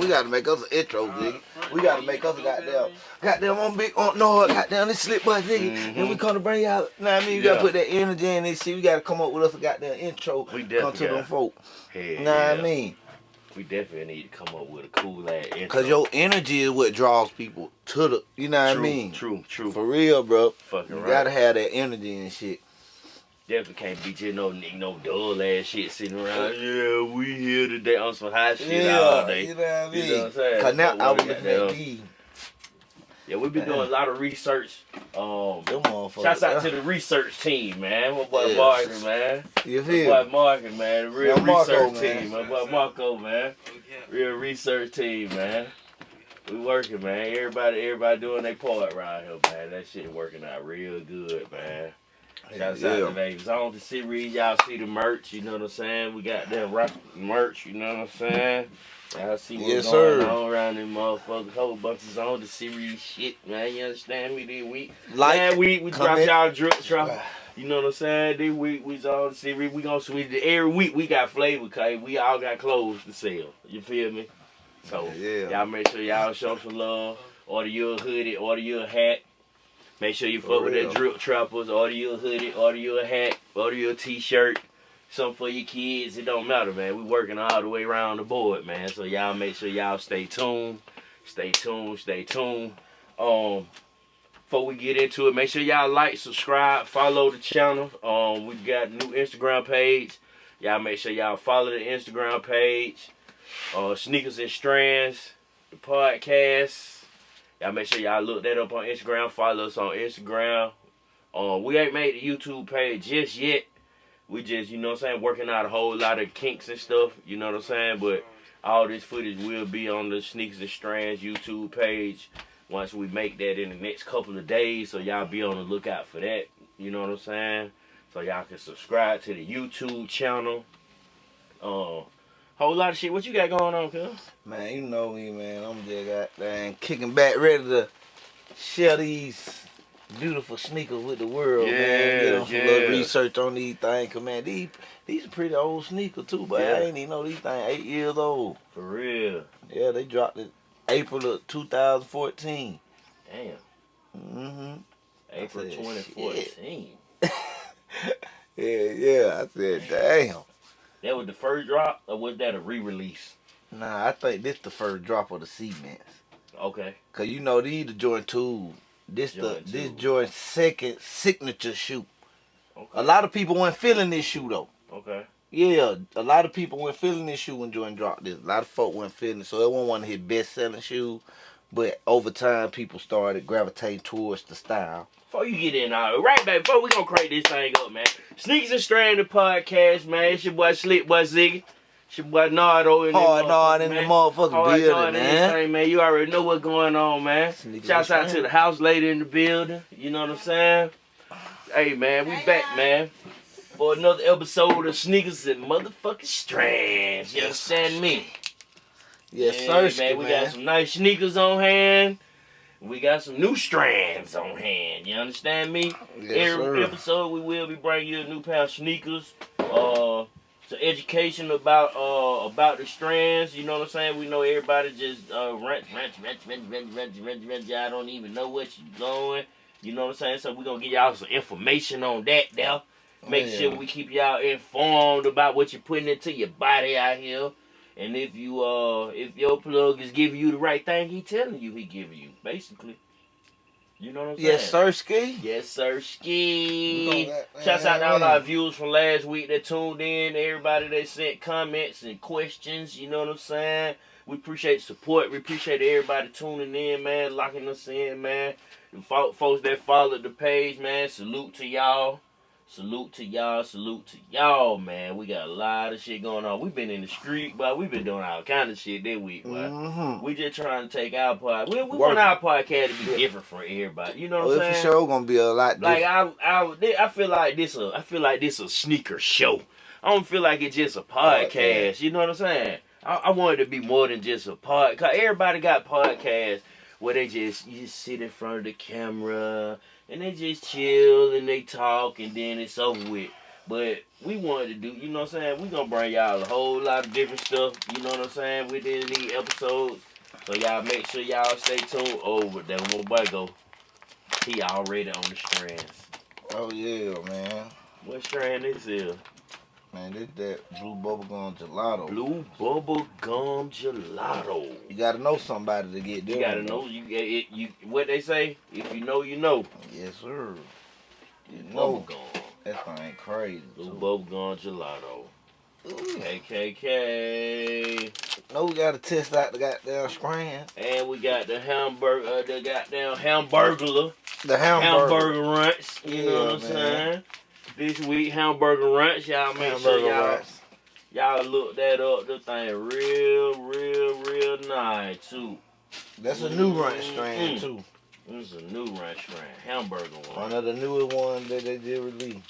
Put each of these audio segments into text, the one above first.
We gotta make us an intro, nigga. We gotta make us a goddamn, goddamn on big on no, goddamn this slip bus, nigga. Mm-hmm. And we come to bring y'all. Know what I mean? You gotta put that energy in this shit. We gotta come up with us a goddamn intro. We come definitely to them folk. Hell Know what yeah. I mean? We definitely need to come up with a cool ass intro. Cause your energy is what draws people to the. You know what true, I mean? True, true. For real, bro. Fucking You right. gotta have that energy and shit. Definitely can't beat you no nigga, no dull ass shit sitting around. Yeah, we here today on some hot shit all day. you know what I mean? You know what I'm saying? Cause now I was looking at these. Yeah, we been doing a lot of research. Um, shouts out to the research team, man. My boy Yeah. Martin, man. You My feel? boy Martin, man. The real Yeah, Marco, research man. team. My boy Marco, man. Real research team, man. We working, man. Everybody, everybody doing their part around here, man. That shit working out real good, man. Shouts out Yeah. to Vegas. On the series, y'all see the merch, you know what I'm saying? We got that rock merch, you know what I'm saying? Y'all see what's Yes, going sir. on around them motherfuckers. Whole bunch of on the series shit, man. You understand me? This week, Like, last week we dropped y'all drip drop. You know what I'm saying? This week we on the series. We gonna switch it. Every week we got flavor, cause we all got clothes to sell. You feel me? So Yeah. y'all make sure y'all show some love. Order you a hoodie, order you a hat. Make sure you For fuck with that drip trappers. Order you a hoodie, order you a hat, order you a t-shirt. Something for your kids. It don't matter, man. We working all the way around the board, man. So y'all make sure y'all stay tuned. Stay tuned, stay tuned. Um before we get into it, make sure y'all like, subscribe, follow the channel. Um, we got a new Instagram page. Y'all make sure y'all follow the Instagram page. Uh, Sneakers and Strands, the podcast. Y'all make sure y'all look that up on Instagram. Follow us on Instagram. Um, we ain't made the YouTube page just yet. We just, you know what I'm saying, working out a whole lot of kinks and stuff. You know what I'm saying? But all this footage will be on the Sneakers and Strands YouTube page once we make that in the next couple of days. So y'all be on the lookout for that. You know what I'm saying? So y'all can subscribe to the YouTube channel. Uh, whole lot of shit. What you got going on, cuz? Man, you know me, man. I'm just goddamn kicking back, ready to share these beautiful sneakers with the world, man. Get on some yeah. little research on these things, 'cause, man, these these are pretty old sneakers too, but Yeah. I ain't even know these things eight years old. For real. Yeah, they dropped it April of 2014. Damn. Mm-hmm. April said, 2014. Yeah, yeah. I said, damn. That was the first drop, or was that a re-release? Nah, I think this the first drop of the cements. Okay. Cause you know these the Jordan two. This Jordan the this 2. Jordan second signature shoe. Okay. A lot of people weren't feeling this shoe though. Okay. Yeah, a lot of people weren't feeling this shoe when Jordan dropped this. A lot of folk weren't feeling it, so it wasn't one of his best selling shoes. But over time, people started gravitating towards the style. Before you get in, all right, baby. Before we gonna crank this thing up, man. Sneakers and Stranded podcast, man. It's your boy Slick Boy Ziggy. It's your boy Nardo in Hard this nod motherfucker, in the man. motherfucking Hard building, nod in this man. thing, man. You already know what's going on, man. Sneakers Shouts out to the house lady in the building. You know what I'm saying? Hey, man, we back, man. For another episode of Sneakers and Motherfucking Strands. You understand me? Yes, Yeah, sir, man. We got some nice sneakers on hand. We got some new strands on hand. You understand me? Yes, Every sir. episode we will be bringing you a new pair of sneakers. Uh, some education about uh about the strands. You know what I'm saying? We know everybody just uh rent, rent, rent, rent, rent, rent, rent, rent. Y'all don't even know what you doing. You know what I'm saying? So we gonna give y'all some information on that now. Make Yeah. sure we keep y'all informed about what you're putting into your body out here. And if you uh if your plug is giving you the right thing, he telling you he giving you, basically. You know what I'm saying? Yes, sir, ski. Yes, sir, ski. Shouts out to all our viewers from last week that tuned in, everybody that sent comments and questions, you know what I'm saying? We appreciate support. We appreciate everybody tuning in, man, locking us in, man. The folks that followed the page, man, salute to y'all. Salute to y'all, salute to y'all, man. We got a lot of shit going on. We've been in the street, but we've been doing all kind of shit that week, but Mm-hmm. we just trying to take our pod. We, we want our podcast to be Yeah. different for everybody. You know what Oh, I'm it's saying? for sure gonna be a lot Like different. I, I, I feel like this a, I feel like this a sneaker show. I don't feel like it's just a podcast. Podcast. You know what I'm saying? I, I want it to be more than just a pod. Cause everybody got podcasts where they just you just sit in front of the camera and they just chill and they talk and then it's over with. But we wanted to do, you know what I'm saying? We gonna bring y'all a whole lot of different stuff, you know what I'm saying, within these episodes. So y'all make sure y'all stay tuned. Oh, but that one boy go, he already on the strands. Oh yeah, man. What strand this is? Man, this that blue bubblegum gelato. Blue bubble gum gelato. You gotta know somebody to get there. You gotta know you it, you what they say. If you know, you know. Yes, sir. You know gum. that thing crazy. Blue too. bubble gum gelato. Ooh. KKK. No, we gotta test out the goddamn strands. And we got the hamburger, uh, the goddamn hamburger. The hamburger. hamburger ranch. You know what I'm Yeah, saying? This week hamburger ranch. Y'all make Hamburger sure y'all y'all look that up. The thing real, real, real nice too. That's a new ranch Mm. strand too. This is a new ranch strand, hamburger one. One of the newest ones that they did release.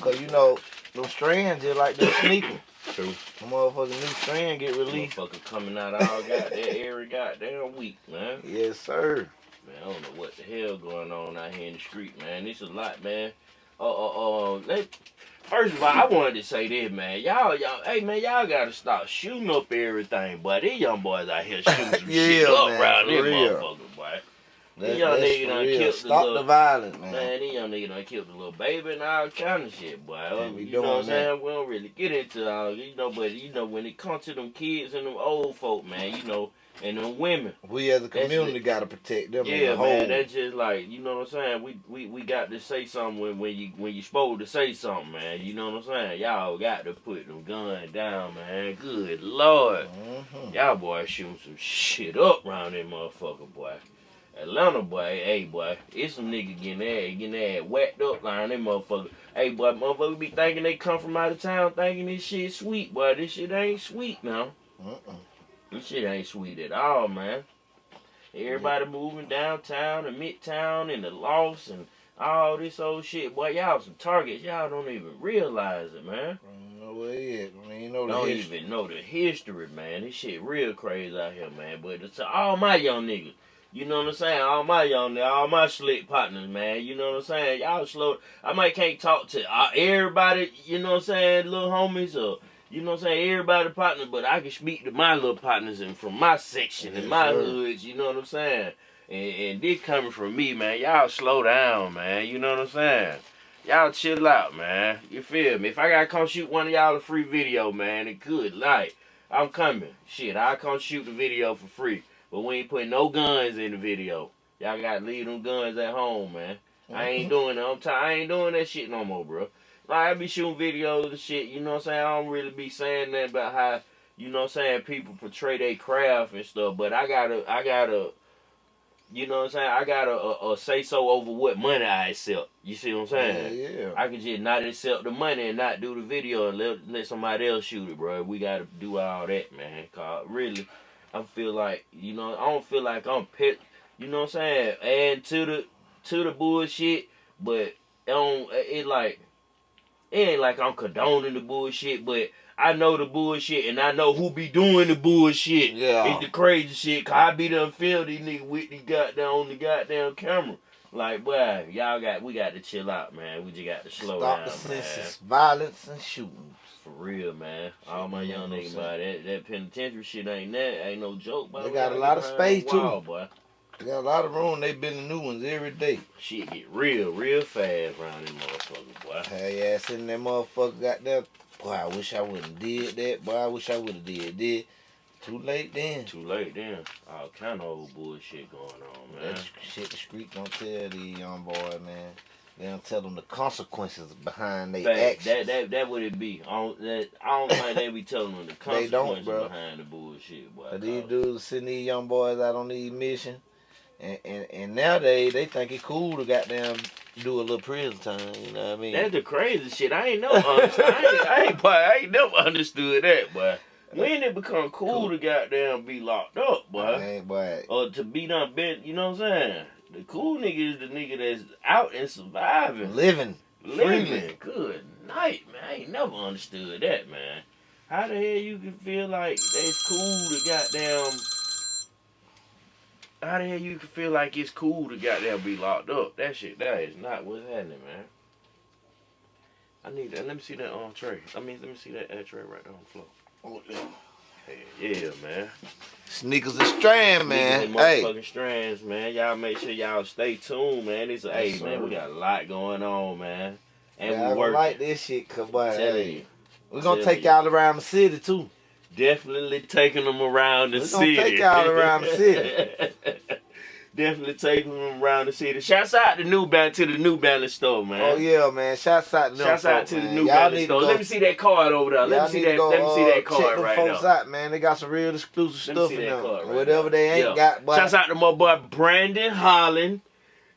Cause you know, those strands just like the sneaker. True. The motherfucking new strand get released. Motherfucker coming out all goddamn every goddamn week, man. Yes, sir. Man, I don't know what the hell going on out here in the street, man. This is a lot, man. Uh, uh, uh, let, first of all, I wanted to say this, man. Y'all, y'all, hey, man, y'all gotta stop shooting up everything, boy. These young boys out here shooting some shit Yeah, up man, around this real. motherfucker, boy. That, young that's nigga done real. killed the little- the violence, man. Man, these young niggas done killed the little baby and all kind of shit, boy. Yeah, we you know what I'm saying? We don't really get into all, you know, but you know when it comes to them kids and them old folk, man, you know, and the women. We as a community gotta protect them Yeah, man, that's just like you know what I'm saying. We we, we got to say something when, when you when you supposed to say something, man. You know what I'm saying? Y'all got to put them guns down, man. Good lord, Mhm. y'all boys shooting some shit up around that motherfucker, boy. Atlanta boy, hey boy, it's some nigga getting their getting their whacked up around that motherfucker. Hey boy, motherfucker be thinking they come from out of town, thinking this shit sweet, boy. This shit ain't sweet now. Mm-mm. This shit ain't sweet at all, man. Everybody moving downtown and midtown and the loss and all this old shit. Boy, y'all some targets. Y'all don't even realize it, man. I don't know where he. I you know Don't even know the history, man. This shit real crazy out here, man. But it's all my young niggas. You know what I'm saying? All my young, all my slick partners, man. You know what I'm saying? Y'all slow. I might can't talk to uh, everybody. You know what I'm saying? Little homies or you know what I'm saying? Everybody partners, but I can speak to my little partners and from my section and Yes, my sir. hoods. You know what I'm saying? And, and this coming from me, man. Y'all slow down, man. You know what I'm saying? Y'all chill out, man. You feel me? If I gotta come shoot one of y'all a free video, man, it could. Like, I'm coming. Shit, I'll come shoot the video for free. But we ain't putting no guns in the video. Y'all gotta leave them guns at home, man. I ain't mm-hmm. doing that. I'm t- I ain't doing that shit no more, bro. Like, I be shooting videos and shit, you know what I'm saying? I don't really be saying that about how, you know what I'm saying, people portray their craft and stuff, but I gotta, I gotta, you know what I'm saying? I gotta uh, uh, say so over what money I accept. You see what I'm saying? Yeah, yeah. I can just not accept the money and not do the video and let, let somebody else shoot it, bro. We gotta do all that, man. Cause really, I feel like you know I don't feel like I'm pit. You know what I'm saying? And to the to the bullshit, but it don't it like it ain't like I'm condoning the bullshit, but I know the bullshit and I know who be doing the bullshit. Yeah. It's the crazy shit. Cause I be done film these niggas with the goddamn on the goddamn camera. Like, boy, y'all got we got to chill out, man. We just got to slow Stop down, the man. senseless violence and shooting. For real, man. All my young niggas, that, that penitentiary shit ain't that. Ain't no joke, boy. They got a lot of space, the too. boy. They got a lot of room. They building new ones every day. Shit get real, real fast around them motherfuckers, boy. Hey, ass in that motherfucker got that. Boy, I wish I wouldn't did that. Boy, I wish I would have did that. Too late then. Too late then. All kind of old bullshit going on, man. That shit the street don't tell these young boys, man. They don't tell them the consequences behind their actions. that that that would it be. I don't, that, I don't think they be telling them the They don't, consequences behind the bullshit, boy. But these dudes sending these young boys out on these missions. And, and, and nowadays, they think it cool to goddamn do a little prison time. You know what I mean? That's the crazy shit. I ain't never understood. I ain't, I ain't, I ain't never understood that, boy. When it become cool, Cool. to goddamn be locked up, boy, Man, boy. or to be done been, you know what I'm saying? The cool nigga is the nigga that's out and surviving, Living. living. freely. Good night, man. I ain't never understood that, man. How the hell you can feel like it's cool to goddamn? How the hell you can feel like it's cool to goddamn be locked up? That shit, that is not what's happening, man. I need that. Let me see that on tray. I mean, let me see that ad tray right there on the floor. Oh, yeah. Hey, yeah, man. Sneakers and strand, man. And Hey, motherfucking strands, man. Y'all make sure y'all stay tuned, man. It's a, hey, man, we got a lot going on, man. And I we work. like this shit, cause boy, hey, you. we're gonna take y'all around the city too. Definitely taking them around the We gonna city. take y'all around the city. Definitely taking them around the city. Shouts out to New Balance to the New Balance store, man. Oh yeah, man. Shouts out to Shouts out to the. New Y'all Balance store. to go- Let me see that card over there. Let me see that. go, let me see uh, that check card them right folks now. out, man. They got some real exclusive Let stuff in there. right Whatever now. they ain't Yeah. got, but Shouts out to my boy Brandon Holland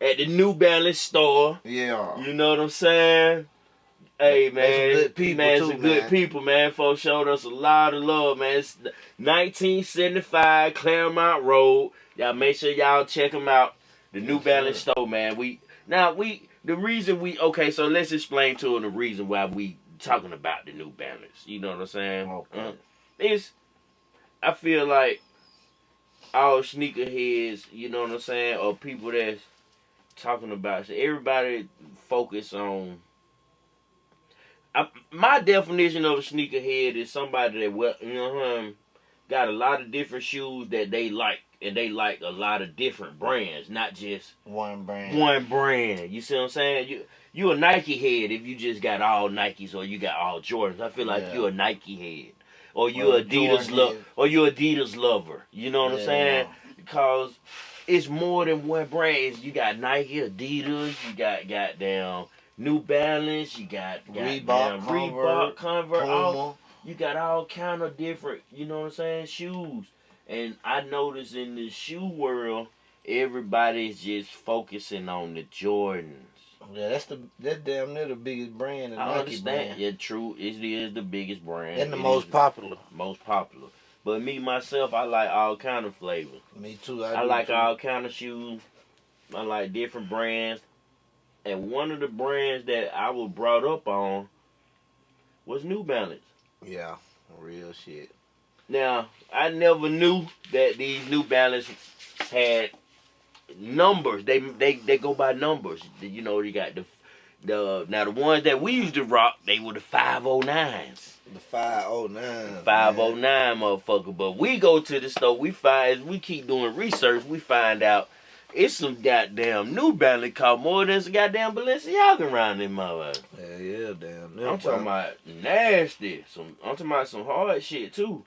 at the New Balance store. yeah. You know what I'm saying? Hey They some man, good people, man, too, some good man. people, man. Folks showed us a lot of love, man. It's 1975 Clairmont Road. Y'all make sure y'all check them out. The New Balance store, man. We now we the reason we okay. So let's explain to them the reason why we talking about the New Balance. You know what I'm saying? Okay. Uh, it's I feel like all sneakerheads, you know what I'm saying, or people that's talking about so everybody focus on I, my definition of a sneakerhead is somebody that well you know got a lot of different shoes that they like and they like a lot of different brands not just One brand. one brand you see what i'm saying you you a nike head if you just got all nikes or you got all jordans i feel like Yeah. you a nike head or you Well, adidas love or you adidas lover you know what i'm Yeah. saying because it's more than one brand. You got Nike, Adidas, you got goddamn New Balance, you got Reebok, goddamn Converse, Reebok, Converse, all, you got all kind of different, you know what I'm saying, shoes. And I notice in the shoe world, everybody's just focusing on the Jordans. Yeah, that's the that's damn near the biggest brand, the I Nike understand. brand, Yeah, true. It is the biggest brand. and the It most popular. most popular. But me myself, I like all kind of flavors. Me too. I, I like too. all kind of shoes. I like different brands. And one of the brands that I was brought up on was New Balance. Yeah, real shit. Now, I never knew that these New Balance had numbers. They they they go by numbers. You know, you got the the now the ones that we used to rock, they were the 509s. The five oh nine. 509 motherfucker. But we go to the store, we find as we keep doing research, we find out it's some goddamn New Balance cost more than some goddamn Balenciaga around in my life. Yeah, yeah, damn. I'm talking about nasty. Some I'm talking about some hard shit too.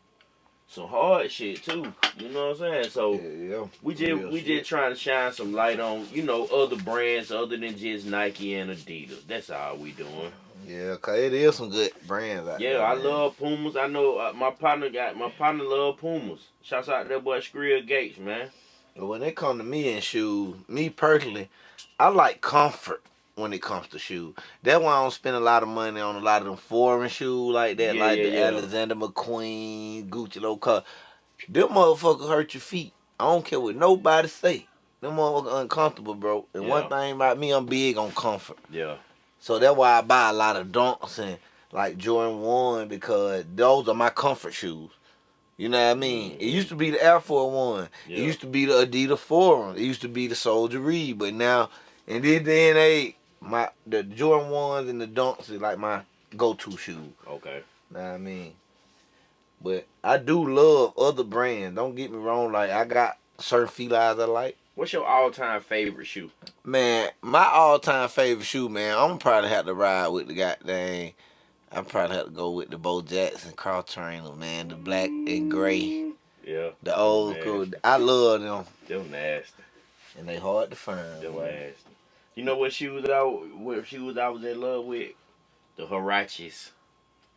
Some hard shit too. You know what I'm saying? So Yeah, yeah. we just Real we shit. just trying to shine some light on, you know, other brands other than just Nike and Adidas. That's all we doing. Yeah, cause it is some good brands out Yeah, there. I man. love Pumas. I know uh, my partner got my partner love Pumas. Shouts out to that boy Skrill Gates, man. But when it come to me and shoes, me personally, I like comfort when it comes to shoes. That's why I don't spend a lot of money on a lot of them foreign shoes like that, Yeah, like yeah, the yeah. Alexander McQueen, Gucci low cut. Them motherfuckers hurt your feet. I don't care what nobody say. Them motherfuckers uncomfortable, bro. And one thing about me, I'm big on comfort. Yeah. So that's why I buy a lot of dunks and like Jordan 1 because those are my comfort shoes. You know what I mean? It used to be the Air Force One. Yeah. It used to be the Adidas Forum. It used to be the Soldier Reed. But now, in this day and age, my the Jordan ones and the Dunks is like my go-to shoes. Okay. Know what I mean? But I do love other brands. Don't get me wrong. Like I got certain felines I like. What's your all time favorite shoe? Man, my all-time favorite shoe, man. I'm probably have to ride with the goddamn. I probably have to go with the Bo Jackson cross trainer, man. The black and gray, Yeah. the old Man. school. I love them, Them nasty. and they hard to find. Them boy. nasty. You know what shoes I what shoes I was in love with? The Huaraches.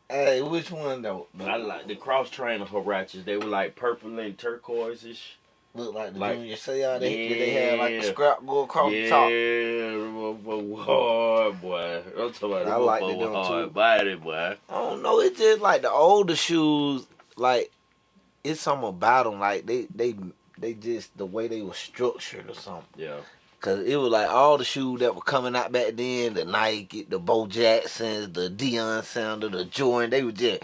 Hey, which one though? I like the cross trainer Huaraches. They were like purple and turquoise-ish. Look like the like- junior say all they did they have like the scrap go across yeah, the top. Yeah, hard, boy. I'm talking about I like them were too. body, boy. I don't know. It's just like the older shoes. Like it's something about them. Like they they they just the way they were structured or something. Yeah. Cause it was like all the shoes that were coming out back then, the Nike, the Bo Jacksons, the Deion Sanders, the Jordan, they were just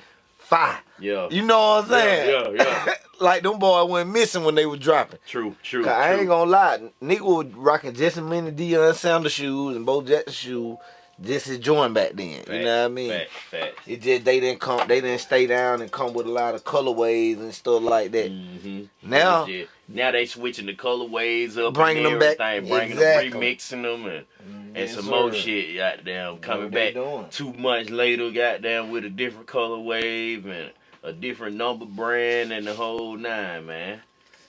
fire. Yeah. You know what I'm saying? Yeah, yeah, yeah. like them boys went missing when they were dropping. True, true. 'Cause I true. ain't gonna lie, nigga was rocking just as many Deion Sanders shoes and Bo Jackson shoes just as joint back then. Facts, you know what I mean? Facts, facts. It just they didn't come they didn't stay down and come with a lot of colorways and stuff like that. hmm Now now they switching the colorways up, Bringing and them back- bringing exactly. them, remixing them, and, and some sir. more shit. Goddamn, coming back doing. two months later, goddamn, with a different color wave and a different number brand and the whole nine, man.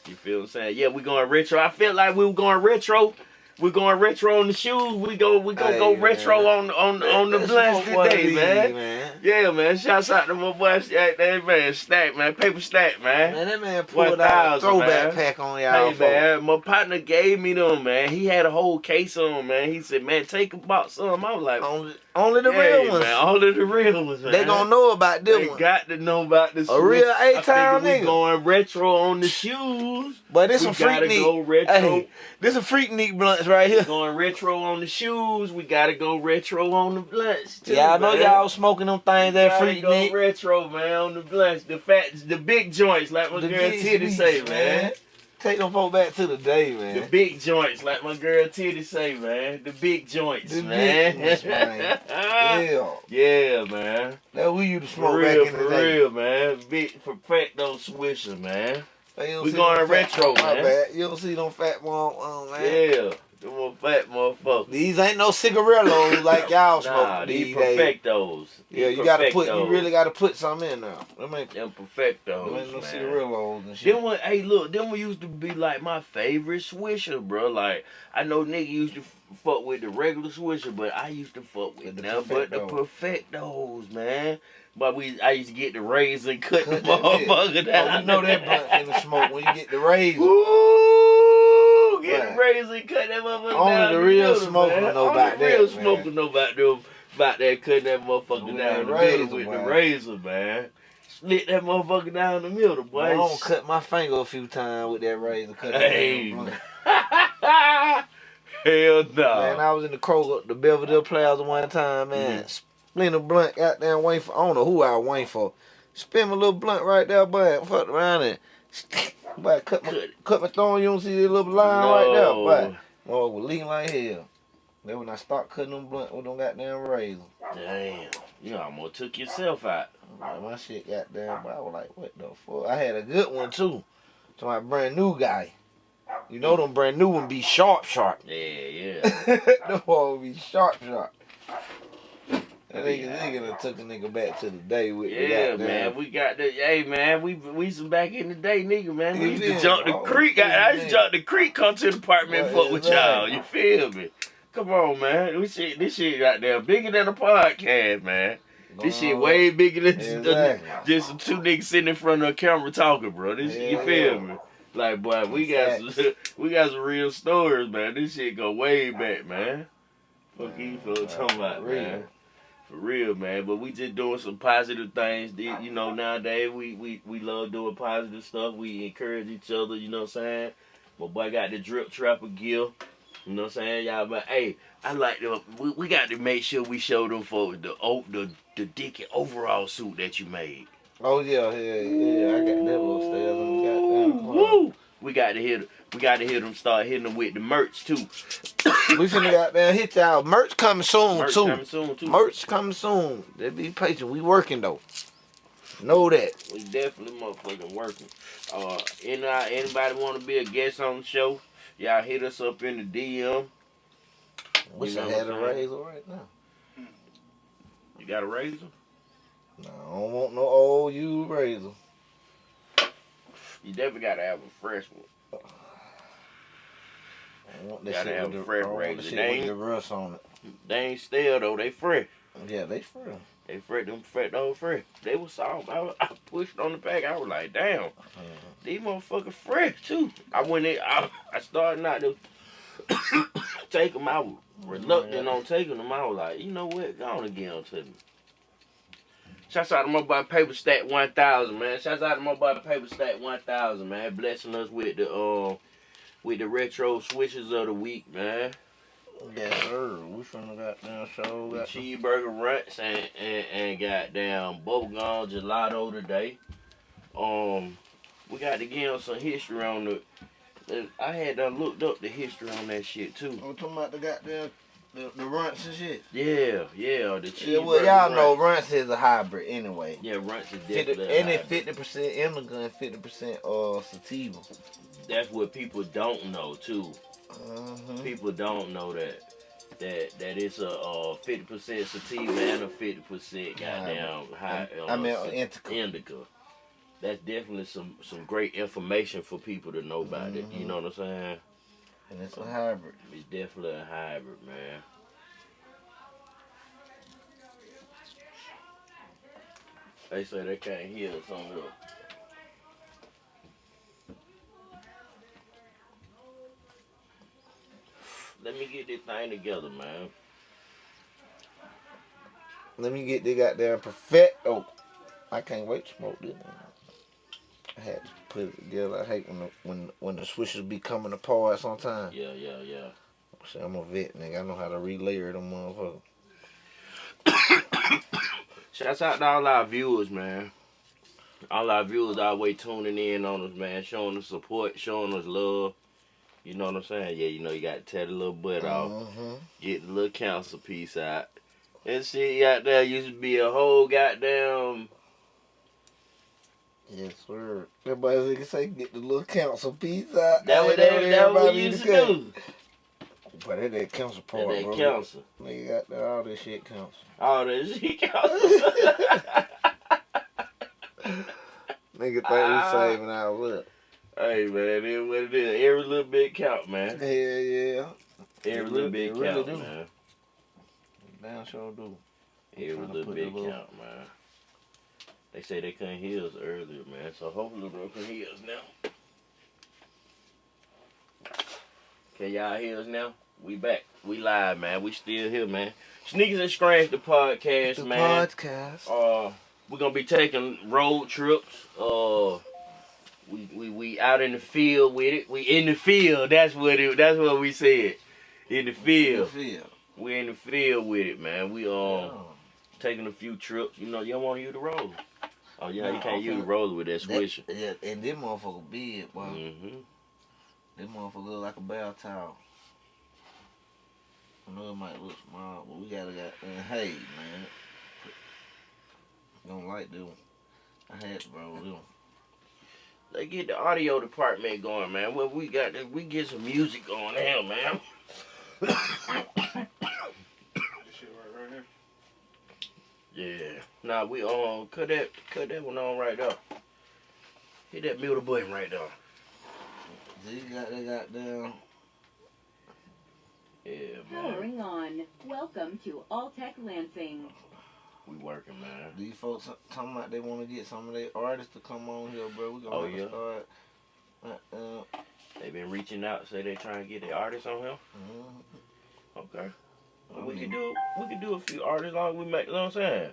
You feel what I'm saying? Yeah, we going retro. I felt like we were going retro. We're going retro on the shoes. We go we gonna go Hey, retro on on on the blast smoke one of today, man. man. Yeah, man. Shouts out to my boy Stack, that man. Stack, man. Paper stack, man. Man, that man pulled out a throwback man. pack on y'all. Hey man, my partner gave me them, man. He had a whole case on, man. He said, "Man, take about some." I was like. Only, only the yeah, real ones. man. All of the real ones, man. They gonna know about them They ones. got to know about this. A real. I A-Town figure we going retro on the shoes. But this we some freak neat. go retro. Hey, this a freak neat blunts right here. Going retro on the shoes. We gotta go retro on the blunts too. Y'all know man. y'all smoking them things that freak go neat. retro, man, on the blunts. The fat, the big joints, like my The girl Titty say, man. Take them folk back to the day, man. The big joints, like my girl Titty say, man. The big joints, The man. big ones, man. Yeah, yeah, man. that we used to For smoke real, back in the for day. real, man. Big perfecto swisher, man. Hey, you don't We going fat- retro, my man. bad. You don't see them fat one, um, man. Yeah, them little fat motherfuckers. These ain't no cigarillos like y'all smoke Nah, these these perfectos. Yeah, you gotta put. You really gotta put something in there. Them ain't, them them perfectos, ain't no man. cigarillos and shit. Them one, hey, look, them one used to be like my favorite swisher, bro. Like I know nigga used to fuck with the regular swisher, but I used to fuck with With the them, but the Perfectos. man. But we, I used to get the razor and cut, Cut the motherfucker down. Oh, you know that blunt the smoke when you get the razor. Ooh, get Right. the razor cut that motherfucker Only down. the the real middle, smoker man. know Only about the real that, man. smoker know about them, about that cutting that motherfucker down the middle with boy. the razor, man. Split that motherfucker down the middle, boy. I don't cut my finger a few times with that razor. Cut that Hey, blunt. Hell no. Man, I was in the Kroger, the Belvedere Plaza one time, man. Mm-hmm. Split a blunt, goddamn waiting for. I don't know who I was waiting for. Spin my little blunt right there, boy. Fucked around and, boy, cut my, Cut. my thumb. You don't see the little line right there, But. Oh, was lean like hell. Then when I start cutting them blunt with them goddamn razor, Damn. You almost took yourself out. like, my shit goddamn, but I was like, what the fuck? I had a good one too. To my brand new guy. You know them brand new one be sharp, sharp. Yeah, yeah. them one be sharp, sharp. That nigga, Yeah. nigga done took a nigga back to the day with the Yeah, man, we got the hey man, we we some back in the day, nigga, man. We used to jump the creek. I, I used to jump the creek, come to the apartment, fuck with y'all. You feel me? Come on, man. This shit, this shit out there bigger than a podcast, man. This shit way bigger than Exactly. just some two niggas sitting in front of a camera talking, bro. This you feel me? Like, boy, we got some, we got some real stories, man. This shit go way back, man. Fuck you for talking about, real. man. For real, man. But we just doing some positive things. You know, nowadays we, we, we love doing positive stuff. We encourage each other, you know what I'm saying? My boy got the drip trapper gear. You know what I'm saying? Y'all but hey, I like to we, we got to make sure we show them folks the o- the the dicky overall suit that you made. Oh yeah, yeah, yeah. I got that upstairs on the goddamn. Woo! We got to hit we got to hit them start hitting them with the merch too. We finna goddamn hit y'all. Merch coming soon Merch too. coming soon too. Merch coming soon. They be patient. We working though. Know that. We definitely motherfucking working. Uh, any, anybody want to be a guest on the show? Y'all hit us up in the DM. Wish You I had a razor right now. You got a razor? No, I don't want no old used razor. You definitely got to have a fresh one. I want that Gotta shit have with the, fresh I want the razor. shit They with the rust on it. They ain't stale though. They fresh. Yeah, they free. They fresh. Them fresh. Those fresh. They was soft. I, was- I pushed on the pack. I was like, damn. These motherfuckers fresh too. I went in. I, I started not to take them. I was reluctant on taking them. I was like, you know what? Go on them to me. Shouts out to my boy Paper Stack 1000, man. Shouts out to my boy Paper Stack 1000, man. Blessing us with the uh, with the retro swishers of the week, man. Yes, sir. We finna goddamn show. The Got cheeseburger runts and, and, and goddamn bubblegum gelato today. Um, we got to give them some history on the. the- I had done looked up the history on that shit too. I'm talking about the goddamn The, the runts and shit. Yeah, yeah. The cheese. Yeah, well, y'all know runts is a hybrid anyway. Yeah, runts is definitely 50, definitely. and it's fifty percent and fifty percent uh sativa. That's what people don't know too. Uh-huh. People don't know that. That, that it's a uh, 50% sativa and a 50% goddamn high uh, I mean, indica. indica. That's definitely some some great information for people to know about it. You Mhm. know what I'm saying? And it's a hybrid. It's definitely a hybrid, man. They say they can't hear us on here. Let me get this thing together, man. Let me get the goddamn perfect. Oh, I can't wait to smoke this. I had to put it together. I hate when the when when the swishers be coming apart sometimes. Yeah, yeah, yeah. See, I'm a vet nigga. I know how to relayer them motherfuckers. Shouts out to all our viewers, man. All our viewers always tuning in on us, man, showing us support, showing us love. You know what I'm saying? Yeah, you know you got to tear the little butt off, Uh-huh. get the little council piece out. and shit out there used to be a whole goddamn. Yes, sir. Everybody can say get the little council piece out. That what they, that what everybody we used to cut. do. But that that council That, part, that bro. council. Nigga got that, all this shit council. All this shit council. Nigga think Ah. we saving our look. Hey man, it is what it is. Every little bit count, man. Hell yeah. Every It little really- bit it really count, do. man. Damn sure do. Every little bit count, man. They say they couldn't hear us earlier, man. So hopefully they can hear us now. Can y'all hear us now? We back. We live, man. We still here, man. Sneakers and Scratch the podcast, The man. podcast. Uh, we're gonna be taking road trips. Uh, we we we out in the field with it. We in the field. That's what it. That's what we said. In the field. Feel. We in the field with it, man. We um Yeah. taking a few trips. You know, you don't want to use the roller. Oh yeah, you can't use the roller with that That- yeah, and this motherfucker big, boy. Mm-hmm. This motherfucker look like a bath towel. I know it might look small, but we gotta got and hey man. Don't like this one. I had to roll this one. They get the audio department going, man. Well, we got to, we get some music going here, man. This shit right, right here. Yeah. Nah, we um cut that cut that one on right there. Hit that mute button right there. So you got down. goddamn Yeah, man. Powering on. Welcome to Alltech Lansing. We working, man. these folks talking about they wanna get some of their artists to come on here, bro. We gonna Oh, have yeah? start uh, uh, They been reaching out, say they trying to get their artists on here. mhm. Okay. Well, we mean- can do we can do a few artists long as we make you know what I'm saying?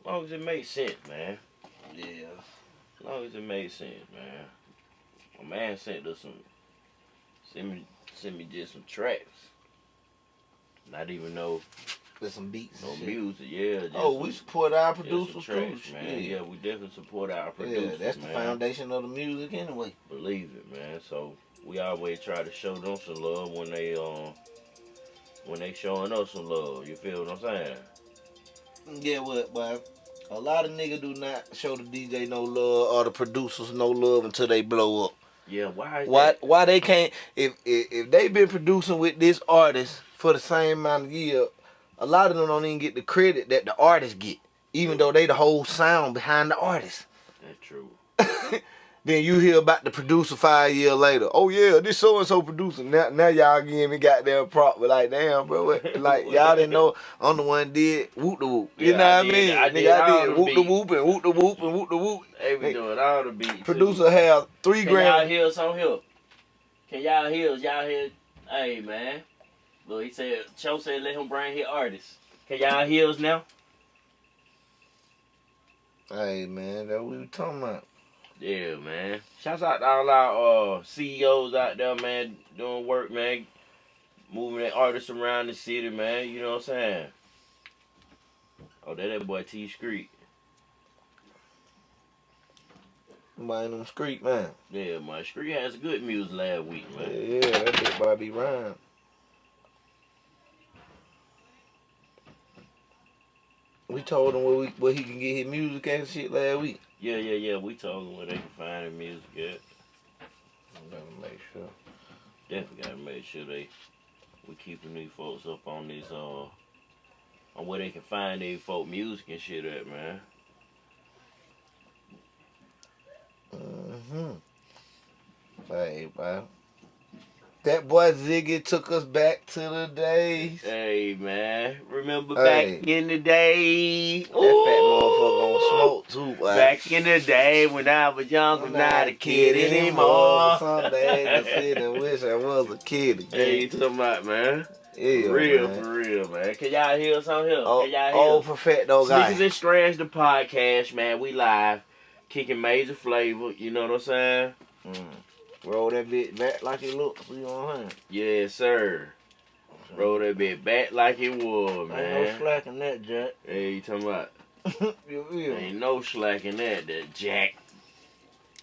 As long as it makes sense, man. Yeah. As long as it makes sense, man. My man sent us some send me send me just some tracks. Not even no There's some beats. no music, yeah. Oh, we support our producers too. man. shit. Yeah, we definitely support our producers. Yeah, that's the man. foundation of the music anyway. Believe it, man. So we always try to show them some love when they um when they showing us some love. You feel what I'm saying? Yeah, what, boy? A lot of niggas do not show the DJ no love or the producers no love until they blow up. Yeah, why Why? that? Why they can't? If if, if they been producing with this artist for the same amount of year, a lot of them don't even get the credit that the artists get, even though they the whole sound behind the artist. That's true. Then you hear about the producer five years later. Oh yeah, this so and so producer. Now now y'all give me goddamn prop, but like damn, bro, what- like y'all didn't know I'm the one did whoop the whoop. You Yeah, know I what I mean? I Nigga, did I did whoop the whoop and whoop the whoop and whoop the whoop. They be doing all the beats. too. Producer have three Can y'all grand. hear us on here? Can y'all hear us? Y'all hear? Hey man, look, he said, Cho said let him bring his artists. Can y'all hear us now? Hey man, that what we talking about. Yeah, man. Shouts out to all our uh, CEOs out there, man, doing work, man. Moving their artists around the city, man. You know what I'm saying? Oh, that that boy T Street. Buying them street man. Yeah, my Street has good music last week, man. yeah, that big Bobby Rhyme. We told him where we where he can get his music and shit last week. Yeah, yeah, yeah. We told them where they can find their music at. I'm gonna make sure. Definitely gotta make sure they we keeping these folks up on this uh on where they can find their folk music and shit at, man. Mm-hmm. Hey, bro. That boy Ziggy took us back to the days. Hey man, remember Hey. back in the day? That fat motherfucker on smoke too, boy. Back in the day when I was young, I'm not a kid anymore. Some days I sit and wish I was a kid Hey, you again. talking about man? Yeah, for real, man. for real, man. Can y'all hear us on here? Oh, Can y'all hear? old perfecto guy. Sneakers and Strands, the podcast, man. We live, kicking major flavor. You know what I'm saying? Mm. Roll that bit back like it looks. You know what I'm? Yes, sir. Roll that bit back like it was, Ain't no man. slack in that, Jack. Hey, you talking about? you feel? Ain't no slack in that, that Jack.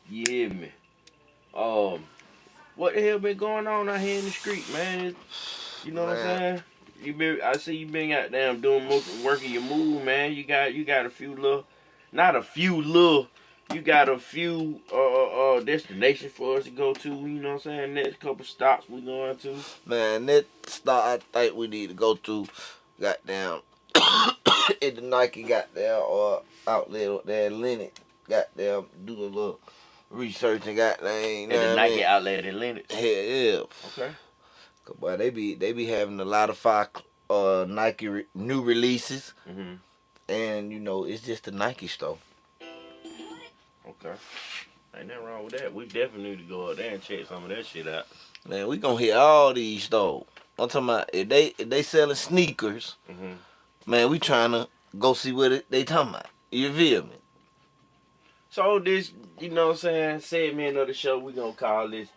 You hear me? Um, what the hell been going on out here in the street, man? You know what I'm Man. saying? You been, I see you been out there doing mo- working your move, man. You got, you got a few little, not a few little, you got a few uh, uh, uh destinations for us to go to. You know what I'm saying? Next couple stops we going to. Man, next stop I think we need to go to goddamn at the Nike goddamn or outlet up there Lenox. Goddamn do a little research and goddamn At the Nike outlet in Lenox. Hell yeah. Okay. Cause boy, they be they be having a lot of fire uh Nike re- new releases hmm and you know it's just the Nike store. Okay. Ain't nothing wrong with that. We definitely need to go out there and check some of that shit out. Man, we gonna hit all these stores. I'm talking about if they if they selling sneakers, hmm man, we trying to go see what it, they talking about. You feel me? So this, you know what I'm saying, segment of the show, we gonna call this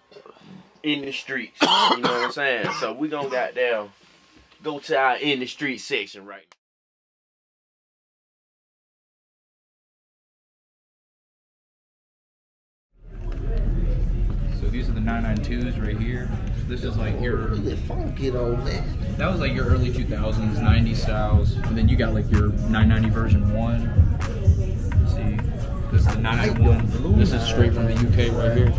in the streets. You know what I'm saying? So we gonna goddamn go to our in the street section right So these are the 992s right here. This is like your Look at funky though, man. that was like your early 2000s 90 styles, and then you got like your 990 version one. Let's see, this is the 991. This is straight from the UK right here.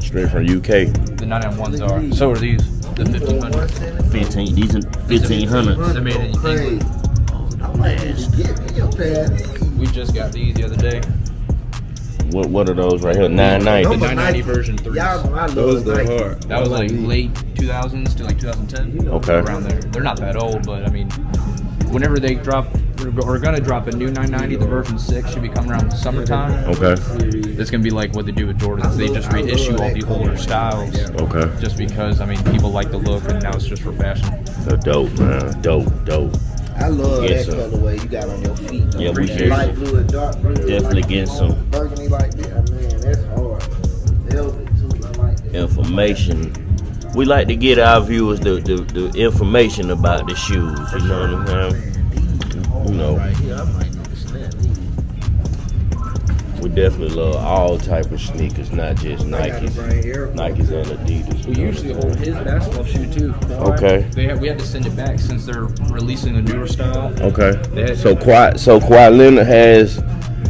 Straight from UK. The 991s are. So are these. The 1500. 15, these are 1500. They're made in England. We just got these the other day. What what are those right here? The 990. 990 version three. Y'all know I love Those go Nike. hard. That was like late 2000s to like 2010. Okay. Around there. They're not that old, but I mean, whenever they drop, we're gonna drop a new 990. The version six should be coming around summertime. Okay. It's gonna be like what they do with Jordans. They just reissue all the older styles, Okay. just because I mean people like the look, and now it's just for fashion. They're dope, man. Dope, dope. I love Yes, that sir. colorway you got on your feet. Yeah, we Appreciate get light blue and dark blue. Definitely like, get some. Information. We like to get our viewers the, the, the information about the shoes. You know what I'm saying? You know. Right here, I might need to snap these. We definitely love all type of sneakers, not just Nikes. bring Air Nikes and Adidas. We usually hold his basketball shoe too. Okay. They have, we had to send it back since they're releasing a newer style. Okay. So Kawhi, so Kawhi Leonard has,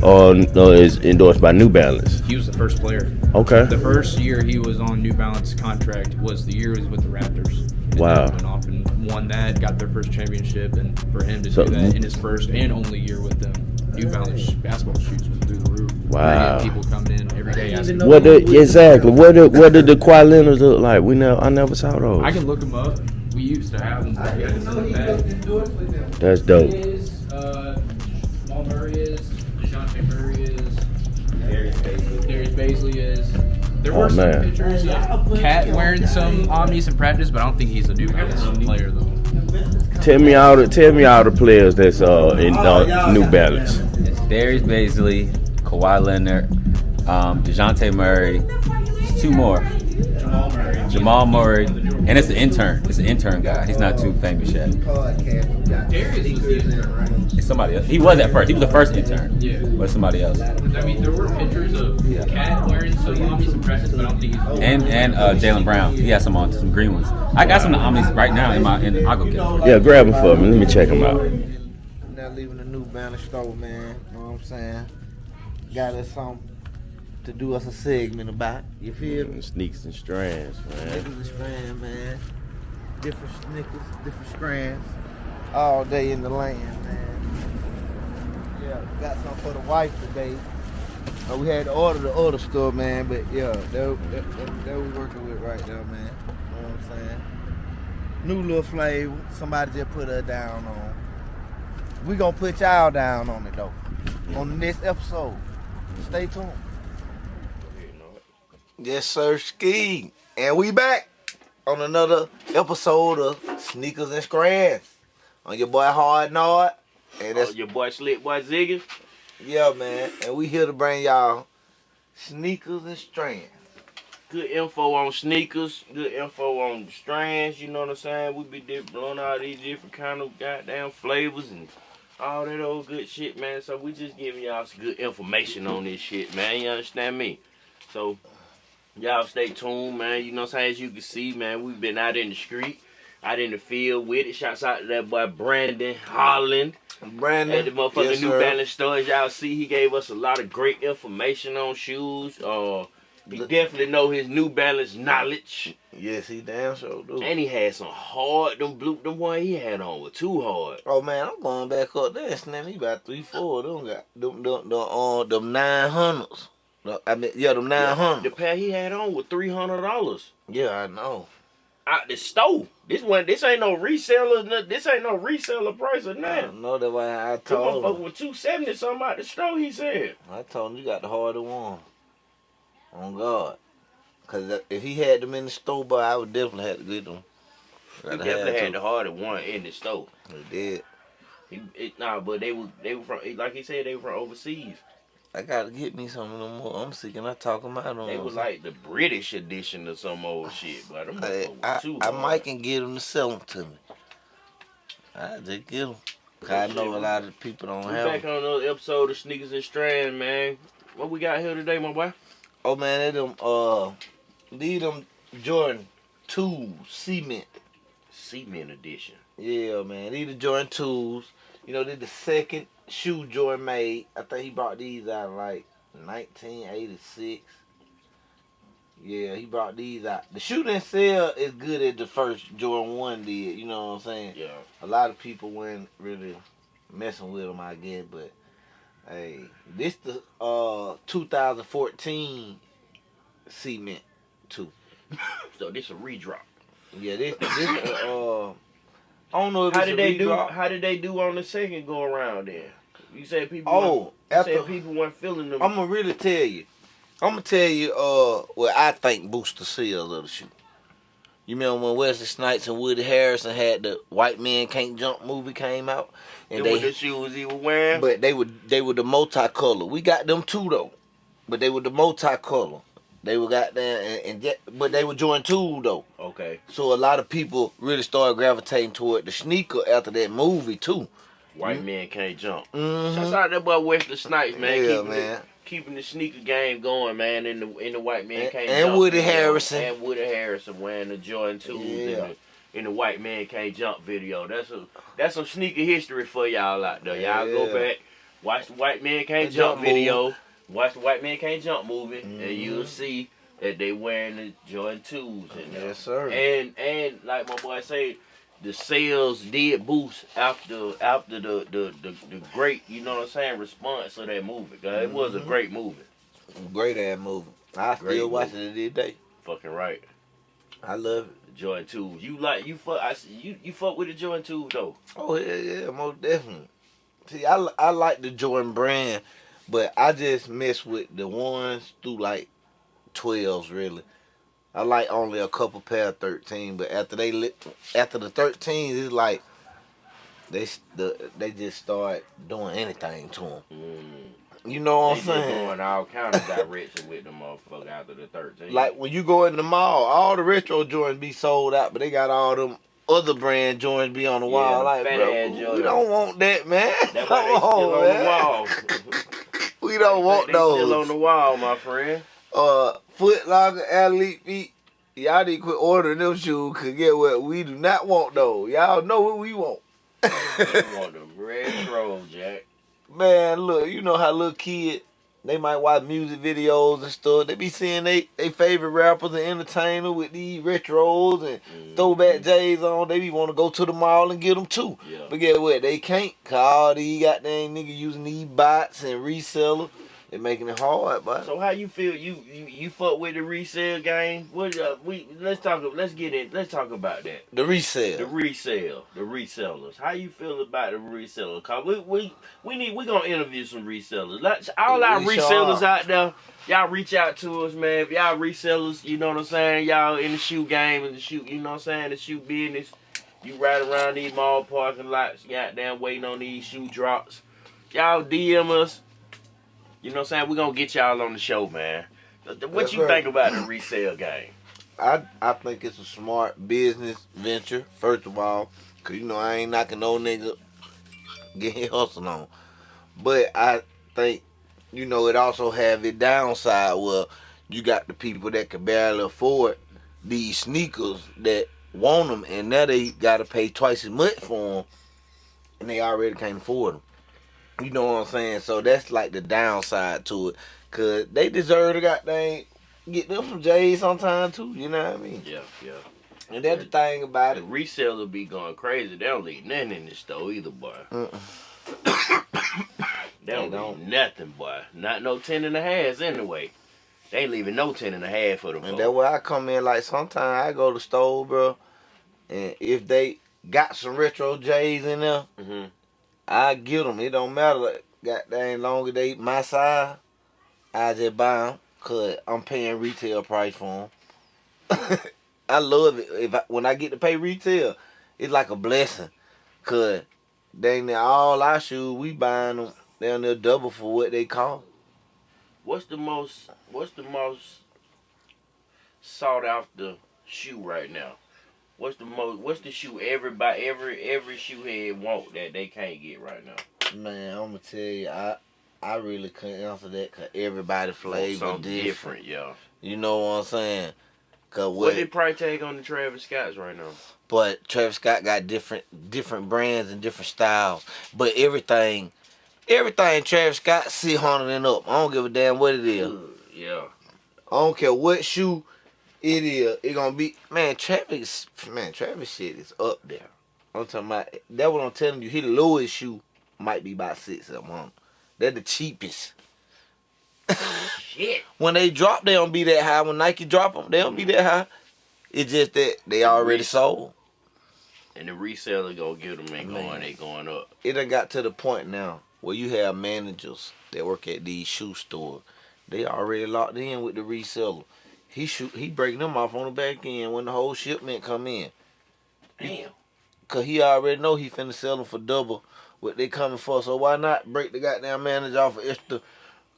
uh, is endorsed by New Balance. He was the first player. Okay. The first year he was on New Balance contract was the year he was with the Raptors. And Wow. then Went off and won that, got their first championship, and for him to So- do that in his first and only year with them, New Balance basketball shoes went through the roof. Wow. And people coming in every day asking. What did exactly? What did what did the Kawhi Leonards look like? We never, I never saw those. I can look them up. We used to have them, but we had to send them. That's dope. He is, uh, Jamal Murray Bazley is. There were Oh, some man. pictures of Cat wearing some Omnis in practice, but I don't think he's a New Balance player though. Tell me all the tell me all the players that's uh in uh, New Balance. It's Darius Bazley, Kawhi Leonard, um, Dejounte Murray, two more. Jamal Murray. Jamal Murray, and it's an intern. It's an intern guy. He's not too famous yet. Podcast, we got Darius was the intern, right? It's somebody else. He was at first. He was the first intern. Yeah. But somebody else. I mean, there were pictures of Cat wearing some Omnis in practice, but I don't think he's. And and uh, Jaylen Brown. He has some on some green ones. I got some of the Omnis right now in my. In, I'll go get them. Yeah, grab them for me. Let me check them out. I'm not leaving the new Banner store, man. You know what I'm saying? Got us something to do us a segment about. You feel me? Sneaks and strands, man. Niggas and strand, man. Different sneakers, different strands. All day in the land, man. Yeah, got some for the wife today. Uh, we had to order the other stuff, man, but yeah, that, that, that, that we working with right now, man. You know what I'm saying? New little flavor. Somebody just put her down on. We gonna put y'all down on it though. On the next episode. Stay tuned. Yes, sir, Ski. And we back on another episode of Sneakers and Strands. On your boy Hard Nod. And Oh, that's your boy Slick Boy Ziggy. yeah, man. And we here to bring y'all sneakers and strands. Good info on sneakers, good info on strands, you know what I'm saying? We be blowing all these different kind of goddamn flavors and all that old good shit, man. So we just giving y'all some good information on this shit, man. You understand me? So y'all stay tuned, man. You know what I'm? As you can see, man, we've been out in the street, out in the field with it. Shouts out to that boy Brandon Holland. Brandon. At the motherfucking yes, New sir. Balance store, as y'all see, he gave us a lot of great information on shoes. Uh, he Look- definitely know his New Balance knowledge, Yes, he damn sure do. and he had some hard. Them blue, them one he had on were too hard. Oh man, I'm going back up there and snap me about three, four of them got them them them, uh, them nine hundreds. I mean, yeah, them nine The pair he had on was three hundred dollars Yeah, I know. out the store. This one, this ain't no reseller. This ain't no reseller price or I nothing. know that why I told motherfucker him. was two seventy something out the store. He said. I told him you got the harder one. On God. Cause if he had them in the store, boy, I would definitely have to get them. He definitely have had the harder one in the store. He did. He, it, nah, but they were they were from like he said they were from overseas. I gotta get me some of them more. I'm sick and I talk them out on They was like the British edition of some old shit, but them I, I, too I hard. might can get them to sell them to me. I just get them. I know a lot of people don't We have back 'em. on another episode of Sneakers and Strand, man. What we got here today, my boy? Oh man, they them uh, lead them Jordan two cement. Cement edition. Yeah, man, these the Jordan twos. You know, they're the second shoe Jordan made. I think he brought these out like 1986. Yeah, he brought these out. The shoe didn't sell as good as the first Jordan one did. You know what I'm saying? Yeah. a lot of people weren't really messing with them, I guess. But hey, this the uh 2014 cement too. So this a redrop. Yeah, this this uh, I don't know if How did a they do? How did they do on the second go around there? You said people. Oh, after said people weren't feeling them. I'm gonna really tell you. I'm gonna tell you uh what I think boosts the sales of the shoe. You remember when Wesley Snipes and Woody Harrison had the White Man Can't Jump movie came out, and they what the shoes he was wearing. But they were they were the multicolor. We got them too though, but they were the multicolor. They were got there and, and yet, but they were Jordan two though. okay. So a lot of people really started gravitating toward the sneaker after that movie too. White men can't jump. Mm-hmm. Shouts out that boy Wesley Snipes, man. yeah, keeping man. The, keeping the sneaker game going, man. In the in the white man And- can't and jump. Woody video. Harrison. And Woody Harrison wearing the Jordan twos in, Yeah. the, in the white man can't jump video. That's a that's some sneaker history for y'all out there. Y'all go back, watch the white man can't The jump, jump video, watch the white man can't jump movie, and Mhm. you'll see that they wearing the Jordan twos in there. Yes, sir. And and like my boy say, the sales did boost after after the the, the, the great, you know what I'm saying, response of that movie. 'Cause It was a Mhm. great movie. Great ass movie. I Great still watch it today. Fucking right. I love it. Jordan twos. You like you fuck I, see- you you fuck with the Jordan twos though. Oh yeah, yeah, most definitely. See, I I like the Jordan brand, but I just mess with the ones through like twelves really. I like only a couple pair of thirteen, but after they lit, after the thirteens, it's like they the they just start doing anything to them. Mm. You know what They I'm saying? going all kind of direction with them motherfucker after the 13. Like when you go in the mall, all the retro joints be sold out, but they got all them other brand joints be on the Yeah, wall. Like, bro, we don't want that, man. that's why they still on, on the wall. We don't want they those. still on the wall, my friend. uh, Foot Locker, Elite Feet. Y'all need to quit ordering them shoes, cause get what? We do not want though. Y'all know what we want. You want them retro, Jack. Man, look, you know how little kid they might watch music videos and stuff. They be seeing they, they favorite rappers and entertainers with these retros and Mm. throwback J's on. They be want to go to the mall and get them too. Yeah. But guess what? They can't. Cause all these goddamn niggas using these bots and resellers. They making it hard, but So how you feel? You you, you fuck with the resale game? What uh, we let's talk. Let's get in. Let's talk about that. the resale. The resale, the resellers. How you feel about the reseller? Cause we we we need we gonna interview some resellers. Let's all our We sure resellers are. out there, y'all reach out to us, man. If y'all resellers, you know what I'm saying. Y'all in the shoe game and the shoe, you know what I'm saying, the shoe business. You ride around these mall parking lots, goddamn waiting on these shoe drops. Y'all DM us. You know what I'm saying? We're gonna get y'all on the show, man. What That's you right. think about the resale game? I I think it's a smart business venture. First of all, cause you know I ain't knocking no nigga getting hustle on, but I think you know it also have its downside. Where you got the people that can barely afford these sneakers that want them, and now they got to pay twice as much for them, and they already can't afford them. You know what I'm saying? So that's like the downside to it, cause they deserve to goddamn get them from J's sometime too. You know what I mean? Yeah, yeah. And that's the thing about The it. reseller be going crazy. They don't leave nothing in the store either, boy. Uh-uh. They don't, They don't. leave nothing, boy. Not no ten and a halves anyway. They ain't leaving no ten and a half for them. And that's where I come in. Like sometimes I go to the store, bro, and if they got some retro J's in there, hmm I get them. It don't matter. Goddamn, long as they my size, I just buy them cause I'm paying retail price for them. I love it. If I, when I get to pay retail, it's like a blessing, cause dang near all our shoes we buying them down there double for what they cost. What's the most? What's the most sought after shoe right now? What's the most? What's the shoe everybody, every every shoe head want that they can't get right now? Man, I'm gonna tell you, I I really couldn't answer that cause everybody flavor different. different, yeah. You know what I'm saying? Cause What what? they price tag on the Travis Scotts right now? but Travis Scott got different different brands and different styles. But everything, everything Travis Scott see and up. I don't give a damn what it is. Yeah. I don't care what shoe it is. It gonna be man. Travis, man, Travis shit is up there. I'm talking about that. What I'm telling you, his lowest shoe might be about six of them. They're the cheapest. Shit. when they drop, they don't be that high. When Nike drop them, they don't be that high. It's just that they already sold. And the reseller gonna get them and Man. going, they going up. It done got to the point now where you have managers that work at these shoe stores. They already locked in with the reseller. He shoot, he breaking them off on the back end when the whole shipment come in. Damn. Cause he already know he finna sell them for double what they coming for. So why not break the goddamn manager off an extra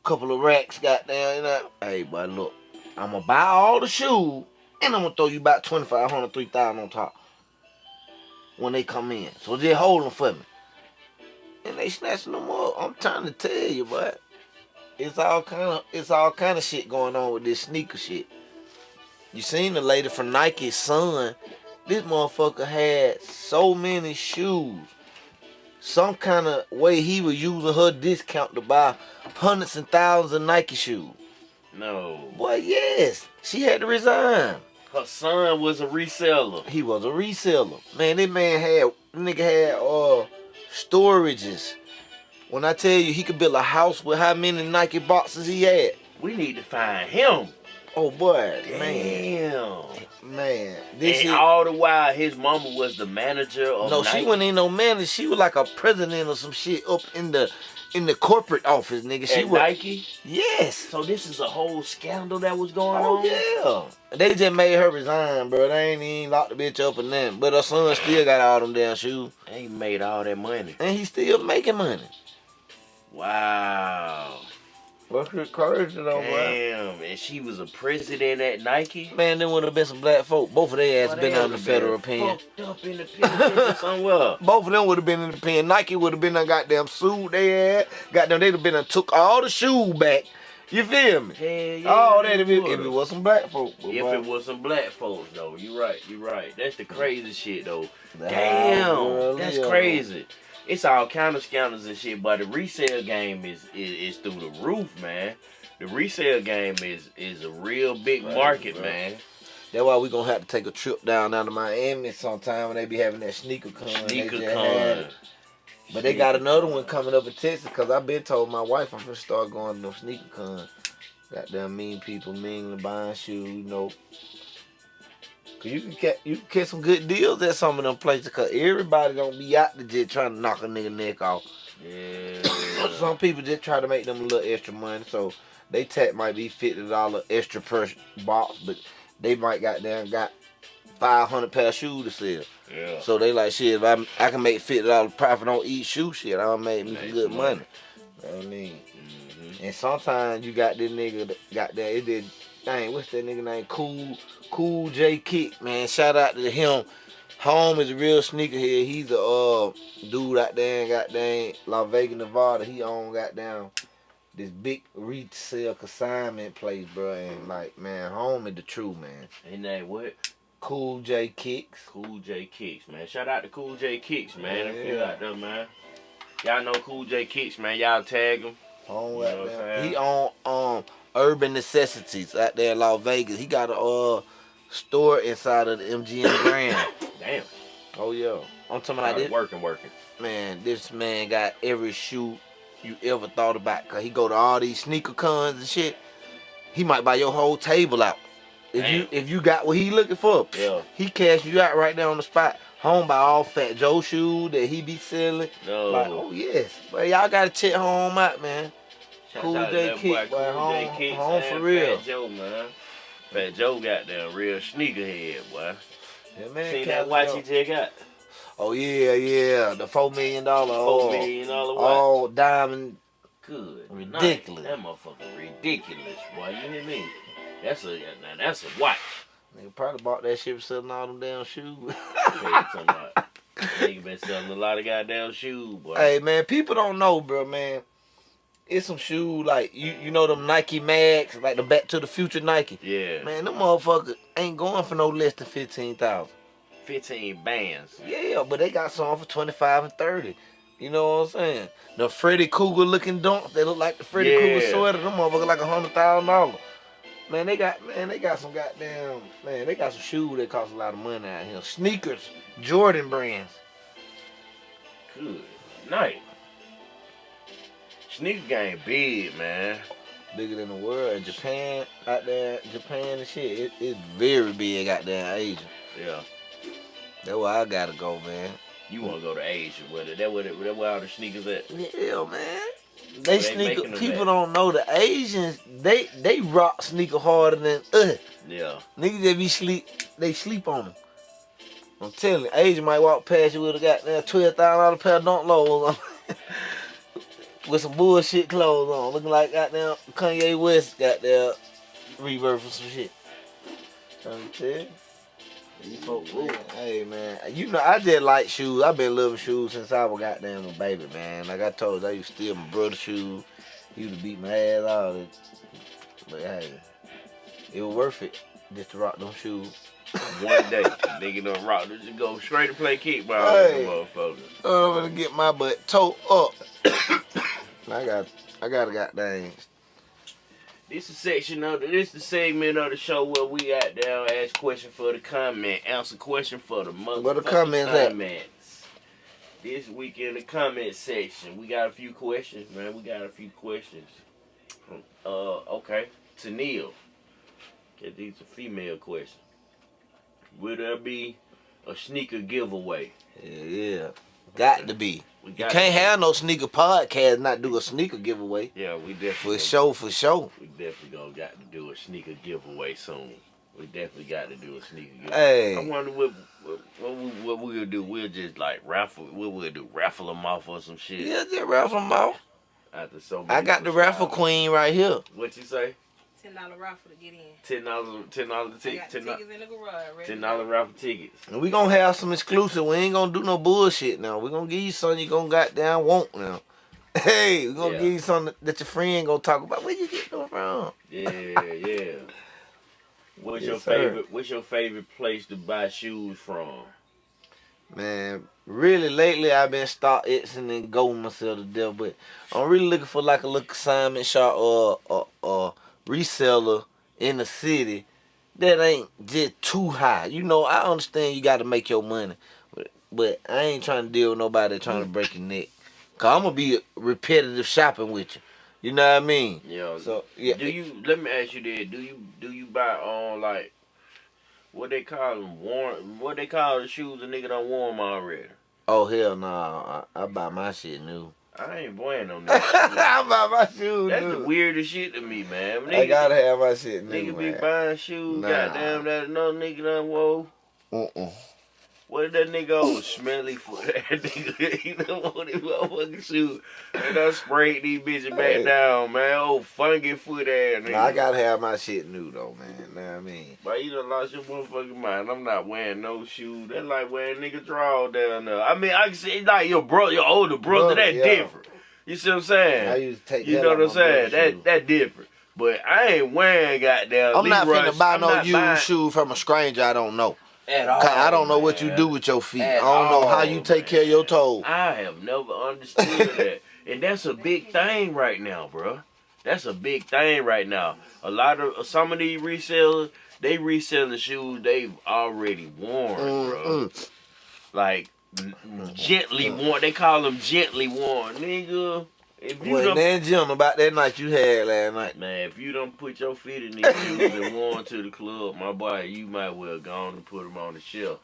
couple of racks, goddamn, you know? Hey, boy, look, I'm gonna buy all the shoes and I'm gonna throw you about 2500 3000 on top when they come in. So just hold them for me. And they snatching them up. I'm trying to tell you, but it's all kind of it's all kind of shit going on with this sneaker shit. You seen the lady from Nike's son this motherfucker had so many shoes. Some kind of way he was using her discount to buy hundreds and thousands of Nike shoes. No. Boy, yes. She had to resign. Her son was a reseller. He was a reseller. Man, that man had nigga had uh storages. When I tell you he could build a house with how many Nike boxes he had. We need to find him. Oh boy, man. Damn. Man. This and is all the while, his mama was the manager of No, Nike. she wasn't even no manager. She was like a president or some shit up in the in the corporate office, nigga. She at was Nike. yes. So this is a whole scandal that was going Oh on. yeah. They just made her resign, bro. They ain't even locked the bitch up and nothing. But her son still got all them damn shoes, They made all that money. and he still making money. Wow. What's your crazy though, Damn. And she was a president at Nike. Man, there would have been some black folk. Both of their ass Boy, been they under would've federal pen. Up in the penitentiary somewhere. Both of them would have been in the pen. Nike would have been done goddamn sued they had. Goddamn, they'd have been done took all the shoes back. You feel me? Hell yeah. Oh, that if it, if it was some black folk. If boy, it was some black folks though, you right, you right. That's the crazy shit though. the Damn, that's live. crazy. It's all kind of scandals and shit. But the resale game is is, is through the roof, man. The resale game is is a real big Right, market, bro. man. That's why we gonna have to take a trip down down to Miami sometime when they be having that sneaker con. Sneaker con. But they got another one coming up in Texas because I've been told my wife I'm gonna start going to them sneaker con. Goddamn mean people mingling, buying shoes, you know. You can get you can get some good deals at some of them places. Cause everybody don't be out the jet trying to knock a nigga neck off. Yeah. Some people just try to make them a little extra money, so they tech might be fifty dollar extra per box, but they might got down got five hundred pair of shoes to sell. yeah. So they like shit. If I I can make fifty dollar profit on each shoe, shit, I'll make me some good money. money. You know what I mean, Mhm. and sometimes you got this nigga that got that. It did. Dang, what's that nigga name? Cool, Cool J Kick, man. Shout out to him. Home is a real sneakerhead. He's a uh, dude out there in goddamn Las Vegas, Nevada. He own goddamn this big resale consignment place, bro. And like, man, home is the true man. Ain't that what? Cool J Kicks. Cool J Kicks, man. Shout out to Cool J Kicks, man. If you Yeah. out there, man. Y'all know Cool J Kicks, man. Y'all tag him. Home You know what I'm saying? He own um Urban Necessities out there in Las Vegas. He got a uh store inside of the MGM Grand. Damn. oh yeah. I'm talking about this working, working. man. This man got every shoe you ever thought about. Cause he go to all these sneaker cons and shit. He might buy your whole table out. If you if you got what he looking for, Yeah. he cash you out right there on the spot. Home by all Fat Joe shoes that he be selling. No. Like, oh yes. But y'all gotta check home out, man. Shout Cool J Kick, boy. Cool J Home- Kicks home for real. Fat Joe, man. Fat Joe got that real sneakerhead, boy. Yeah, man. Cali that watch he just got? Oh yeah, yeah. The four million dollar Four all, million dollar watch. all diamond. Good. Ridiculous. That motherfucker ridiculous, boy. You hear me? That's a now that's a watch. Nigga probably bought that shit for selling all them damn shoes. Nigga been selling a lot of goddamn shoes, boy. hey man, people don't know, bro, man. It's some shoes like you you know them Nike Mag, like the Back to the Future Nike. Yeah. Man, them motherfuckers ain't going for no less than fifteen thousand. 15 bands. Yeah, but they got some for twenty five and thirty. You know what I'm saying? The Freddy Krueger looking dunks, they look like the Freddy Yeah. Krueger sweater. Them motherfuckers like a hundred thousand dollars. Man, they got man, they got some goddamn man, they got some shoes that cost a lot of money out here. Sneakers, Jordan brands. Good night. Sneaker game big, man. Bigger than the world. And Japan out there, Japan and shit, it, it's very big out there in Asia. Yeah. That's where I gotta go, man. You want to go to Asia with it. That where, the- that where all the sneakers at. Yeah, man. They They sneaker people at? don't know the Asians, they they rock sneaker harder than us. Yeah. Niggas that be sleep, they sleep on them. I'm telling you, Asian might walk past you with a goddamn twelve thousand dollar pair of dunk lows on, with some bullshit clothes on, looking like goddamn Kanye West goddamn rebirth or some shit. Trying to tell you. These hey man, you know I just like shoes. I've been loving shoes since I was goddamn a baby, man. Like I told you, I used to steal my brother's shoes. He used to beat my ass out. But hey, it was worth it just to rock them shoes. One day, nigga done rock. Just go straight to play kickball Hey. with the motherfucker. I'm gonna get my butt toe up. I got, I got a goddamn. This is section of the, this the segment of the show where we out there ask question for the comment, answer question for the motherfucking Where the comments at? comments. This week in the comment section, we got a few questions, man. We got a few questions. Uh, okay, to Neil. Okay, these are female questions. Will there be a sneaker giveaway? Yeah, yeah. Got to be. We You can't have no sneaker podcast not do a sneaker giveaway. Yeah, we definitely For sure, for sure. We definitely gonna got to do a sneaker giveaway soon. We definitely got to do a sneaker giveaway. Hey. I wonder what what, what, we, what we'll do. We'll just like raffle. What we'll do? Raffle them off or some shit. yeah, just raffle them off. After so many I got the raffle queen right here. What you say? Ten dollar raffle to get in. Ten dollars. Ten dollars ticket. Ten tickets in the garage. ten to dollar go. raffle tickets. And we gonna have some exclusive. We ain't gonna do no bullshit now. We gonna give you something you gonna goddamn want now. Hey, we gonna Yeah. give you something that your friend gonna talk about. Where you get them from? Yeah, yeah. What's Yes, your sir. favorite? What's your favorite place to buy shoes from? Man, really lately I've been start itching and going myself to death, but I'm really looking for like a little consignment shop or or, or reseller in the city that ain't just too high. You know, I understand you got to make your money, but, but I ain't trying to deal with nobody trying to mm. break your neck. Cause I'm gonna be repetitive shopping with you. You know what I mean? Yeah. So yeah, Do you? Let me ask you this: Do you do you buy on like what they call them? Warm? What they call the shoes a nigga don't warm already? oh hell no, I, I buy my shit new. I ain't buying on that. I buy my shoes That's the weirdest shit to me, man. Nigga, I gotta have my shit new, nigga be buying shoes. Nah. Goddamn, that another nigga done whoa. Uh-uh. What did that nigga old smelly foot? That nigga, he done want his motherfucking shoe. And I sprayed these bitches Hey. back down, man. Old funky foot ass nigga. Nah, I gotta have my shit new though, man. Know what I mean? But you done lost your motherfucking mind. I'm not wearing no shoes. That's like wearing nigga draw down there. I mean, I can see it's like your bro, your older brother. Brother, that yeah. different. You see what I'm saying? I used to take you that know what I'm saying? brother's shoes. That that different. But I ain't wearing goddamn. I'm not Leroy- finna buy I'm no used buying shoe from a stranger I don't know. At all. 'Cause I don't know what you do with your feet. At I don't know how you take care of your toes. I have never understood that. And that's a big thing right now, bro. That's a big thing right now. A lot of some of these resellers, they reselling shoes they've already worn, bro. Mm-mm. Like n- gently worn. They call them gently worn, nigga. If you Well, done, then Jim about that night you had last night. man, if you don't put your feet in these shoes and worn to the club, my boy, you might well go on and put them on the shelf.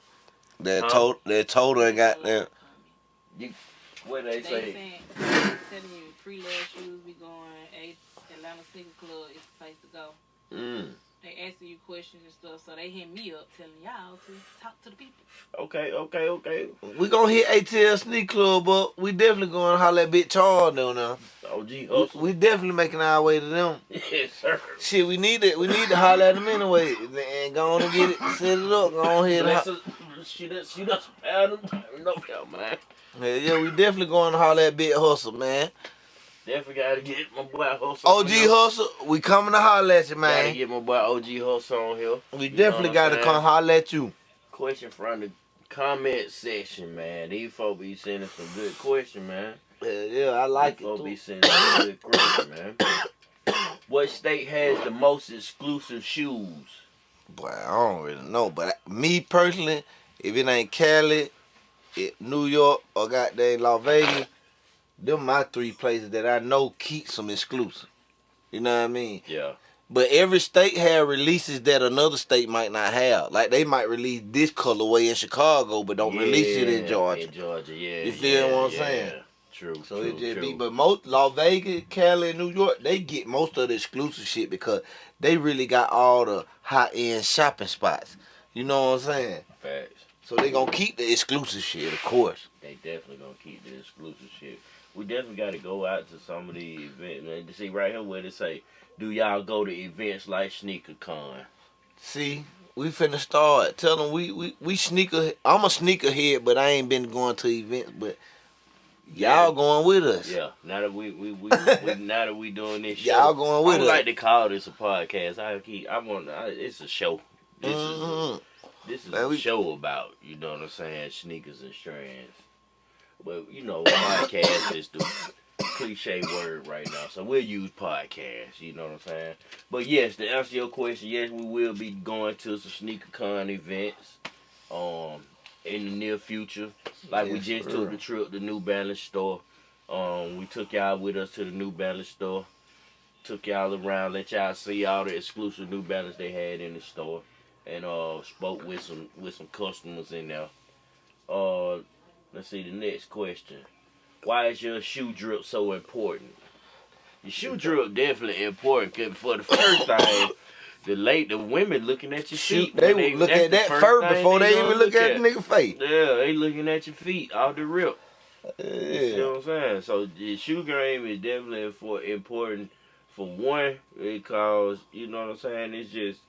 That Huh? told that told her got there. What they They say? saying, telling you, free love shoes be going. A Atlanta Sneaker Club is the place to go. Mm. They asking you questions and stuff, so they hit me up telling y'all to talk to the people. Okay, okay, okay. We gonna hit ATL Sneak Club up. We definitely gonna holler at Big Charles down there. OG We, hustle. we definitely making our way to them. yes, sir. Shit, we need it. We need to holler at them anyway. And go on and get it, set it up. Go on ahead. And Bless ho- us, shoot us, shoot us, pound them. No doubt, man. yeah, yeah, we definitely going to holler at Big Hustle, man. Definitely gotta get my boy Hustle. OG on here. Hustle, we coming to holler at you, Gotta man. get my boy OG Hustle on here. We You definitely gotta saying? come holler at you. Question from the comment section, man. These folks be sending some good questions, man. Yeah, yeah, I like These folks it. be Too. sending some good man. What state has the most exclusive shoes? Boy, I don't really know, but me personally, if it ain't Cali, it, New York, or goddamn Las Vegas, them my three places that I know keep some exclusive. You know what I mean? Yeah. But every state have releases that another state might not have. Like they might release this colorway in Chicago, but don't release it in Georgia. In Georgia, yeah. You feel yeah, what I'm yeah. saying? True. So true, it just true. be, but most Las Vegas, Cali, and New York, they get most of the exclusive shit because they really got all the high end shopping spots. You know what I'm saying? Facts. So they gonna keep the exclusive shit, of course. They definitely gonna keep the exclusive shit. We definitely got to go out to some of the events, man. To see right here where they say, "Do y'all go to events like Sneaker Con?" See, we finna start. Tell them we we we sneaker. I'm a sneaker head, but I ain't been going to events. But y'all Yeah. going with us. Yeah. Now that we we, we, we now that we doing this, Y'all going I with would us. like to call this a podcast. I keep. I want. I, it's a show. This is a, Mhm. this is Man, a we- show about you know what I'm saying, sneakers and strands. But you know, podcast is the cliche word right now, so we'll use podcast. You know what I'm saying? But yes, to answer your question, yes, we will be going to some sneaker con events, um, in the near future. Like we just took the trip to New Balance store. Um, we took y'all with us to the New Balance store. Took y'all around, let y'all see all the exclusive New Balance they had in the store, and uh, spoke with some with some customers in there. Uh, let's see the next question. Why is your shoe drip so important? Your shoe drip definitely important because for the first time, the late the women looking at your feet. they would look at that first first before they even look at the nigga face. Yeah, they looking at your feet off the rip. You see Yeah. what I'm saying? So the shoe game is definitely for important for one because you know what I'm saying. It's just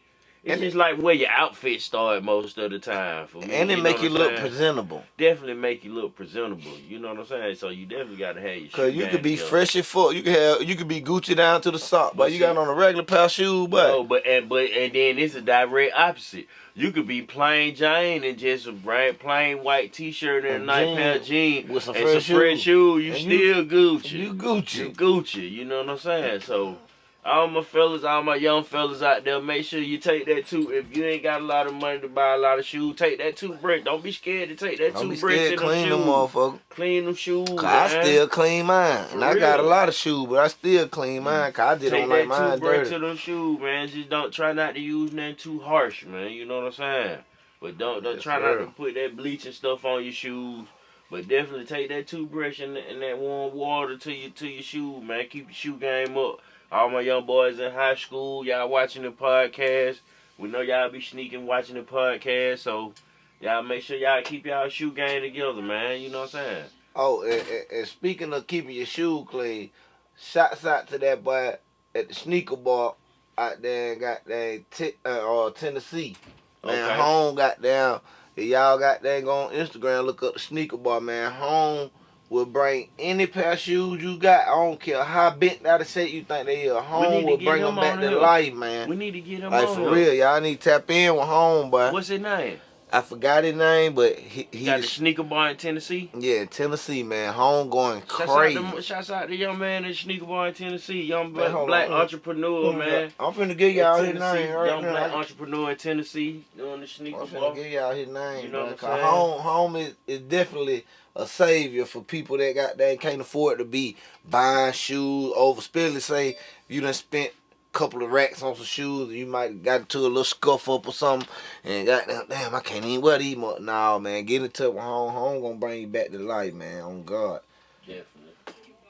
It's And just like where your outfit start most of the time. For me, and it know make you look saying? presentable. definitely make you look presentable. You know what I'm saying? So you definitely gotta have your Cause you could be together. fresh as fuck. You could have you could be Gucci down to the sock, but But you see- got on a regular pair of shoes, but No, but and but and then it's a direct opposite. You could be plain Jane and just a bright plain white T-shirt and a And nice pair of jeans with some and fresh some fresh shoes. shoes. You And still Gucci. you Gucci. You, Gucci. Gucci. You know what I'm saying? So. All my fellas, all my young fellas out there, make sure you take that too. If you ain't got a lot of money to buy a lot of shoes, take that toothbrush. Don't be scared to take that Don't be toothbrush scared in them clean them motherfucker. Clean them shoes. Cause I still clean mine. And I got a lot of shoes, but I still clean mine. Mm. Cause I just Take don't like that mine toothbrush dirty. to them shoes, man. Just don't try not to use nothing too harsh, man. You know what I'm saying? But don't don't try not to put that bleach and stuff on your shoes. But definitely take that toothbrush and, and that warm water to your to your shoe, man. Keep your shoe game up. All my young boys in high school, y'all watching the podcast. We know y'all be sneaking watching the podcast, so y'all make sure y'all keep y'all shoe game together, man. You know what I'm saying? Oh, and, and, speaking of keeping your shoe clean, shouts out to that boy at the sneaker bar out there in goddamn t- uh, or Tennessee. Man, Okay. home got down. If y'all got that go on Instagram, look up the sneaker bar, man. Home will bring any pair of shoes you got. I don't care how bent out of shape you think they are. Home will bring them back to here. life, man. We need to get him Like on for here. real, y'all need to tap in with home, boy. What's his name? I forgot his name, but he, He got the sneaker bar in Tennessee. yeah, Tennessee, man. Home going Shouts crazy. out, to, shouts out to young man in sneaker bar in Tennessee, young Man, black, hold black entrepreneur, man. I'm finna give y'all In his Tennessee, name right young now. black entrepreneur in Tennessee doing the sneaker I'm sneaker finna bar. give y'all his name. You know what I'm saying? home, home is, is definitely a savior for people that got that can't afford to be buying shoes over. Especially say you done spent a couple of racks on some shoes, and you might got into a little scuff up or something, and got damn, I can't even wear these. Mo-. Nah, man, get into it with home. Home gonna bring you back to life, man. On God. Definitely.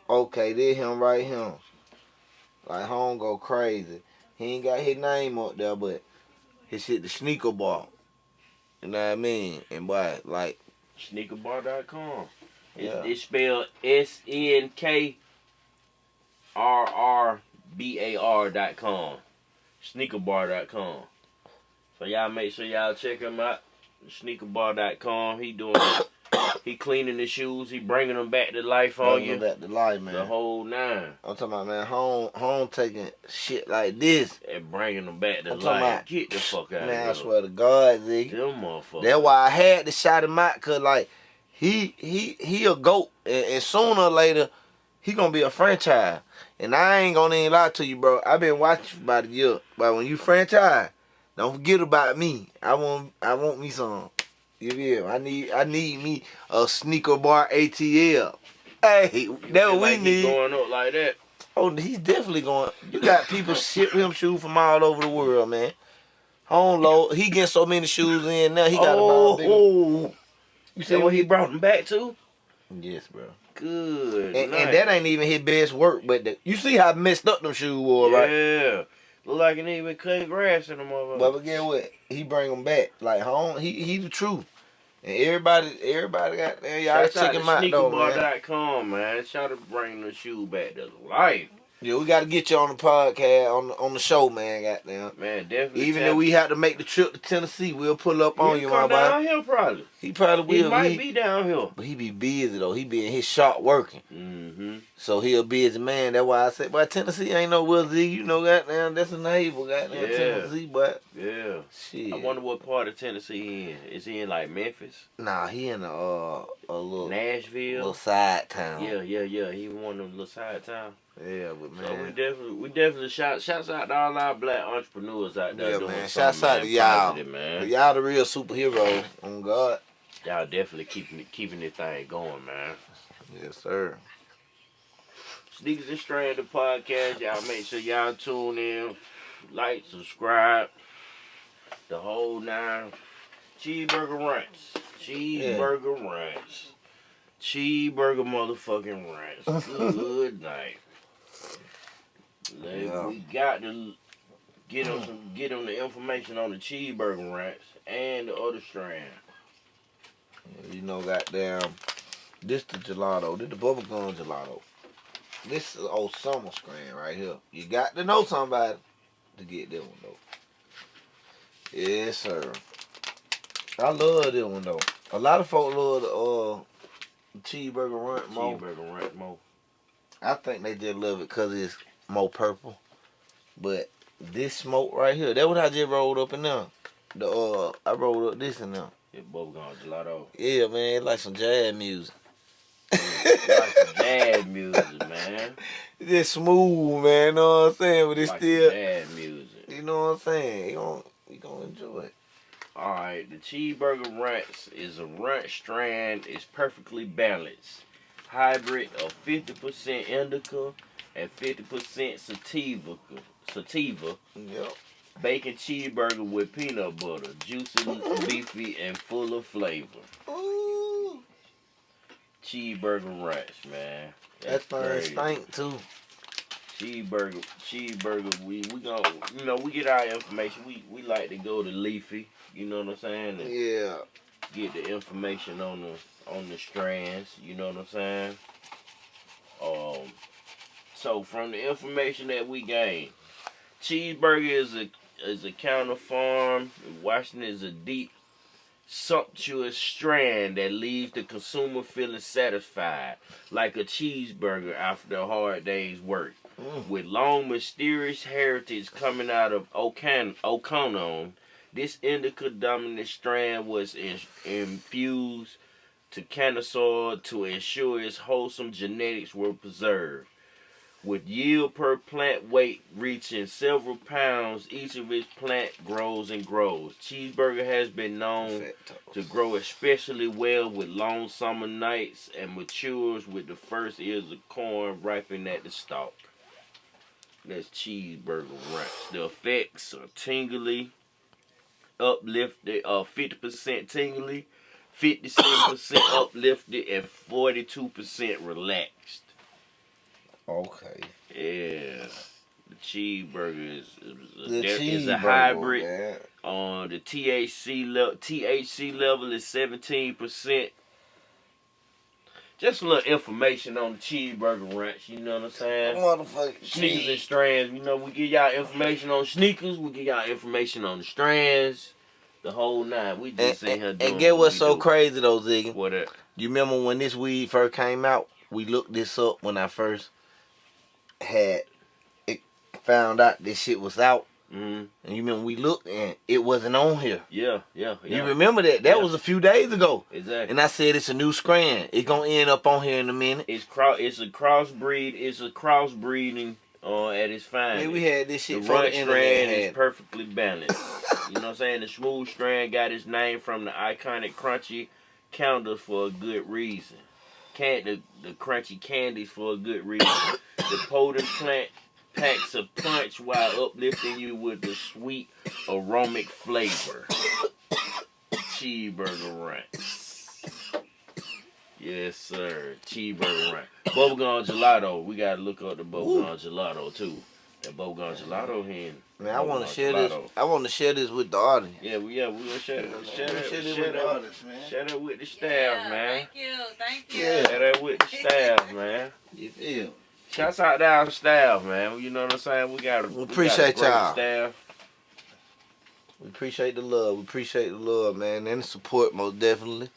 Okay, there him right here. Like home go crazy. He ain't got his name up there, but his shit the sneaker ball. You know what I mean? And boy, like Sneakerbar.com. It's, Yeah. it's spelled S N K R R B A R dot com. Sneakerbar.com. So y'all make sure y'all check him out. Sneakerbar.com. He doing he cleaning the shoes. He bringing them back to life on bring you. back to life, man. The whole nine. I'm talking about man, home home taking shit like this. And bringing them back to I'm life. about- Get the fuck out Man, I of here. swear to God, Ziggy. Them motherfuckers. That's why I had to shout him out, cause like he he he a goat, and, and sooner or later he gonna be a franchise. And I ain't gonna even lie to you, bro. I've been watching for about a year, but when you franchise, don't forget about me. I want I want me some. You feel? I need I need me a sneaker bar ATL. Hey, that what we need. going up like that. Oh, he's definitely going. You got people ship him shoes from all over the world, man. Home load. He getting so many shoes in now. He got oh, bigger. oh. You See what he brought them back to? Yes, bro. Good. And, and that ain't even his best work, but the, you see how messed up them shoes were, right? Yeah. Look like it ain't even cutting grass in them motherfuckers. But, but get what? He bring them back. Like home, he he the truth. And everybody, everybody got there. Y'all Shout my though, man. man. Shout out to bring the shoe back to life. Yeah, we got to get you on the podcast on the, on the show, man. Goddamn. Man, definitely. Even if we have to make the trip to Tennessee, we'll pull up on He'll you, my boy. down here probably. He probably He will. might He- might be down here. But he be busy though. He be in his shop working. Mm-hmm. So he a busy man. That's why I said, but Tennessee ain't no Will Z. You know, goddamn, that's a neighbor, goddamn Yeah. Tennessee. But Yeah. shit, I wonder what part of Tennessee he in. Is he in like Memphis? nah, he in the uh, a little Nashville? little side town. Yeah, yeah, yeah. He one of them little side town. yeah, but So we definitely, we definitely shout, shouts out to all our black entrepreneurs out there Yeah, doing man. Shouts out to y'all. man. y'all the real superhero. On God, Y'all definitely keeping it, keeping this thing going, man. yes sir. Sneakers and Strand the podcast. Y'all make sure y'all tune in, like, subscribe, the whole nine. Cheeseburger ranch, cheeseburger ranch, cheeseburger motherfucking ranch. Good night. Like, Yeah. We got to get on some, get on the information on the cheeseburger ranch and the other strand. You know, goddamn, this the gelato. This the bubblegum gelato. This is old summer screen right here. You got to know somebody to get that one though. Yes, sir. I love this one though. A lot of folk love the uh cheeseburger runt more. Cheeseburger ranch more. I think they just love it because it's more purple. But this smoke right here, that what I just rolled up in there. The uh, I rolled up this in there. It's bubblegum gelato. Yeah, man, it's like some jazz music. It's like some jazz music, man. It's just smooth, man. You know what I'm saying? But it's like still, jazz music. you know what I'm saying? You gonna, you gonna enjoy it. All right, the cheeseburger ranch is a ranch strand. is perfectly balanced. Hybrid of 50% indica and 50% sativa. Sativa. Yep. Bacon cheeseburger with peanut butter. Juicy, beefy, and full of flavor. Ooh, Cheeseburger ranch, man. that That's crazy. stink too. Cheeseburger, cheeseburger. We we go. You know, we get our information. We we like to go to Leafly. You know what I'm saying? And Yeah. get the information on the on the strands. You know what I'm saying? Um. So from the information that we gain, cheeseburger is a is a counter farm. Washington is a deep, sumptuous strand that leaves the consumer feeling satisfied, like a cheeseburger after a hard day's work Mm. with long mysterious heritage coming out of Okonon, this indica dominant strand was in- infused to Canasaur to ensure its wholesome genetics were preserved. With yield per plant weight reaching several pounds, each of its plant grows and grows. Cheeseburger has been known to grow especially well with long summer nights and matures with the first ears of corn ripening at the stalk. That's cheeseburger ranch. The effects are tingly, uplifted, uh, 50% tingly, 57% uplifted, and 42% relaxed. Okay. Yeah. The cheeseburger is, is, a, The there is a hybrid. man. On the THC level, THC level is seventeen percent. Just a little information on the cheeseburger ranch. You know what I'm saying? Motherfucking Sneakers and strands. You know, we give y'all information on sneakers. We give y'all information on the strands. The whole nine. We And, just in here and, doing and get what what's so do. crazy though, Ziggy? What up? You remember when this weed first came out? We looked this up when I first had it found out this shit was out. Mm-hmm. And you remember we looked and it wasn't on here. Yeah, yeah, yeah. You remember that? That Yeah. was a few days ago. exactly. And I said it's a new strand. It gonna end up on here in a minute. it's cross. It's a crossbreed. It's a crossbreeding uh, at its finest. Man, we had this shit the internet. strand is perfectly balanced. you know what I'm saying? The smooth strand got its name from the iconic crunchy counter for a good reason. Can the, the crunchy candies for a good reason. the potent plant packs a punch while uplifting you with the sweet aromatic flavor. Cheeseburger ranch. Yes, sir. Cheeseburger ranch. Bubblegum gelato. We gotta look up the bubblegum gelato too. That bubblegum gelato here. Man, I want to share this. I want to share this with the audience. Yeah, we yeah we gonna share that. Share that. Share Share with the audience, man. Share that with the staff, Yeah, man. Thank you, thank you. Yeah. Share that with the staff, man. You feel? Shouts out to our staff, man. You know what I'm saying? We got. We we appreciate y'all. Staff. We appreciate the love. We appreciate the love, man, and the support most definitely.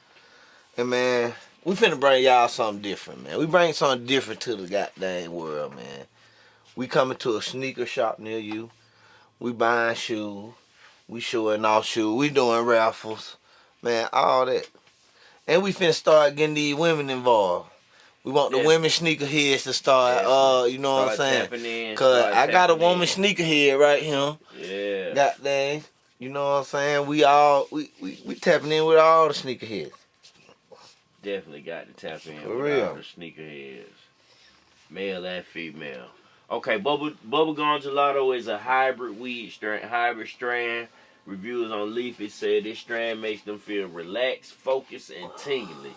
And man, we finna bring y'all something different, man. We bring something different to the goddamn world, man. We coming to a sneaker shop near you. We buying shoes. We showing off shoes. We doing raffles, man. All that. And we finna start getting these women involved. We want the Yeah. women sneakerheads to start, Yeah. uh, you know what I'm saying? in, Cause I got a woman in. sneakerhead right here. Yeah. Goddamn. You know what I'm saying? We all we, we, we tapping in with all the sneakerheads. Definitely got to tap in For with real. all the sneakerheads, male and female. Okay, bubble bubblegum gelato is a hybrid weed strand, hybrid strand. Reviewers on Leafly said this strand makes them feel relaxed, focused, and tingly.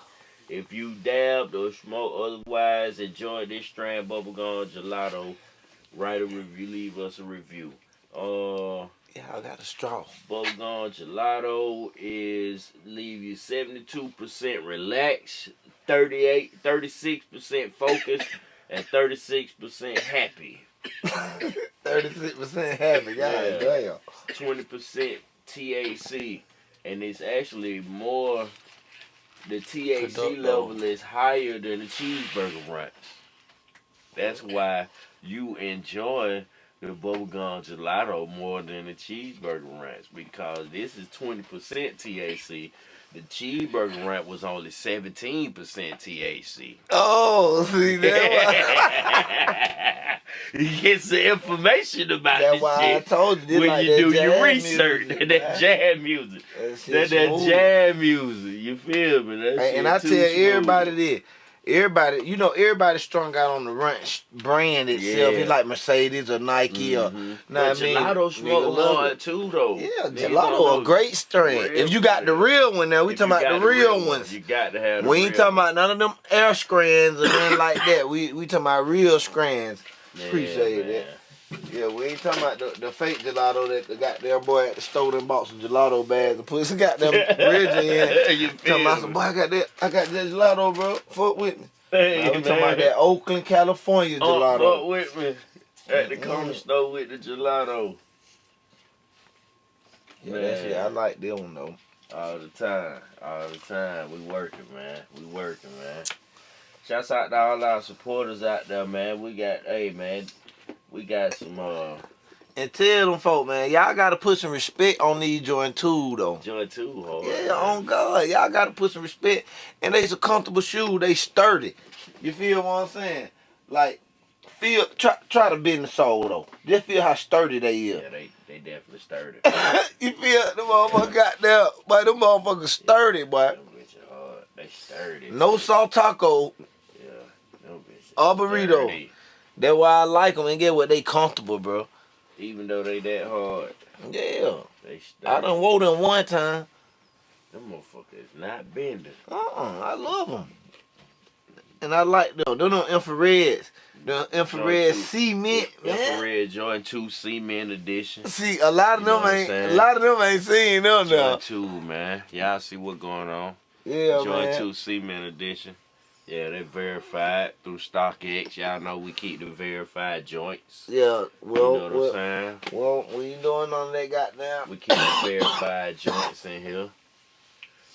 If you dabbed or smoke otherwise enjoy this strand bubblegum gelato, write a review, leave us a review. Uh, Yeah, I got a straw. Bubblegum gelato is leave you 72% relaxed, 38, 36% focused, and 36% happy. Thirty six percent happy. God Yeah. damn. 20% THC, and it's actually more. The THC level is higher than the cheeseburger ranch. That's why you enjoy the bubblegum gelato more than the cheeseburger ranch because this is twenty percent THC. The cheeseburger ranch was only seventeen percent THC. Oh, see that? you get some information about That's this why I told you. When like you do your research. music, that man. jazz music. That shit That that jazz music. You feel me? That And, shit and I tell smooth. everybody this. Everybody, you know, everybody strung out on the ranch brand itself. Yeah. It's like Mercedes or Nike or Mhm. know But what I mean? gelato Nigga smoke love hard it. too though. Yeah, Niggas don't gelato a great strain. Real If you got the real one now, we If talking about the real one, ones. You got to have. The We ain't real talking about none of them air strands or nothing like that. We we talking about real strands. one. appreciate man. that. Yeah, we ain't talking about the, the fake gelato that the goddamn boy at the store and bought some gelato bags and put some goddamn bridge in. you Talking about me? some boy, I got that, I got that gelato, bro. Fuck with me. Hey, we talking about that Oakland, California Oh, gelato. fuck with me. At the corner store with the gelato. yeah, that shit, I like them though. All the time. All the time. We working, man. We working, man. Shouts out to all our supporters out there, man. We got, hey, man. We got some, uh, And tell them folk, man, y'all gotta put some respect on these joint too though. joy too hard. Yeah, on God, y'all gotta put some respect. And they's a comfortable shoe. They sturdy. You feel what I'm saying? Like, feel try try to bend the sole though. Just feel how sturdy they is. Yeah, they, they definitely sturdy. you feel the motherfucker got there, but them motherfuckers sturdy, boy. Them bitches hard. They sturdy. No salt taco. Yeah. no bitches Or burrito. sturdy. That's why I like them and get what they comfortable, bro. Even though they that hard, Yeah, they sturdy. I done wore them one time. Them motherfuckers not bending. Uh-uh, I love them. And I like them. Them, infrareds. The infrared too. cement, man. Infrared Jordan 2 Cement Edition. See, a lot of You them ain't. A lot of them ain't seen them now. Jordan 2, man. Y'all see what going on. Yeah, Jordan man. 2 Cement Edition. Yeah, they verified through StockX. Y'all know we keep the verified joints. Yeah, well, You know what I'm well, saying? well, what you doing of that goddamn. We keep the verified joints in here.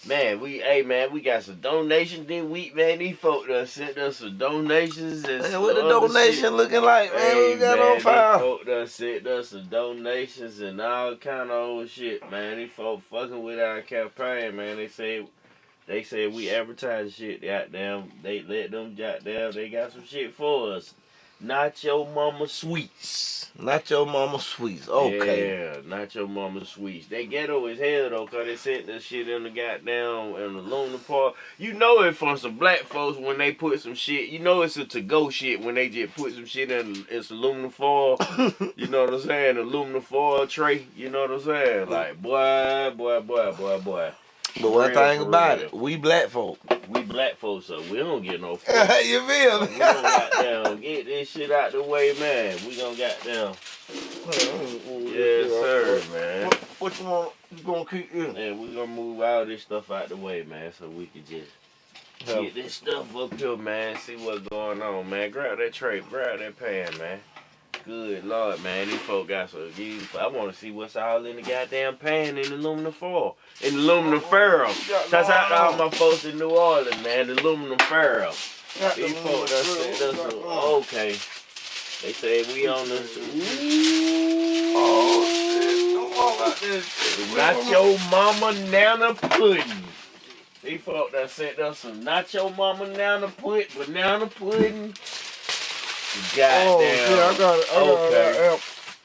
Man, we hey man, we got some donations this week, man. These folk done sent us some donations and Man, what the donation shit. looking like, man? Hey, we got man, on these file. folk done sent us some donations and all kind of old shit, man. These folk fucking with our campaign, man. They say they said we advertise shit, goddamn. They let them goddamn. They got some shit for us. Not your mama sweets. Not your mama sweets. Okay. Yeah, not your mama sweets. They ghetto as hell though, cause they sent this shit in the goddamn in the Luna Park. You know it from some black folks when they put some shit. You know it's a to go shit when they just put some shit in it's aluminum foil. you know what I'm saying? Aluminum foil tray. You know what I'm saying? Like boy, boy, boy, boy, boy. But one thing about real. it, we black folk. We black folks, so we don't get no. fuck. you feel me? we gonna goddamn get this shit out the way, man. We gonna goddamn. Yes, sir, man. What, what you want? You gonna keep in? And we gonna move all this stuff out the way, man, so we can just get this stuff up here, man. See what's going on, man. Grab that tray, grab that pan, man. Good lord, man. These folk got some. these- I want to see what's all in the goddamn pan in the aluminum foil, in the aluminum ferro. Shouts out to all my folks in New Orleans, man. The aluminum ferro. These folks done said us some- okay. They say we on the. Oh shit! Come on. Not your mama nana pudding. These folk that sent us some not your mama nana pudding, banana pudding. Oh, Goddamn. Oh shit! I got it. I got Okay. it.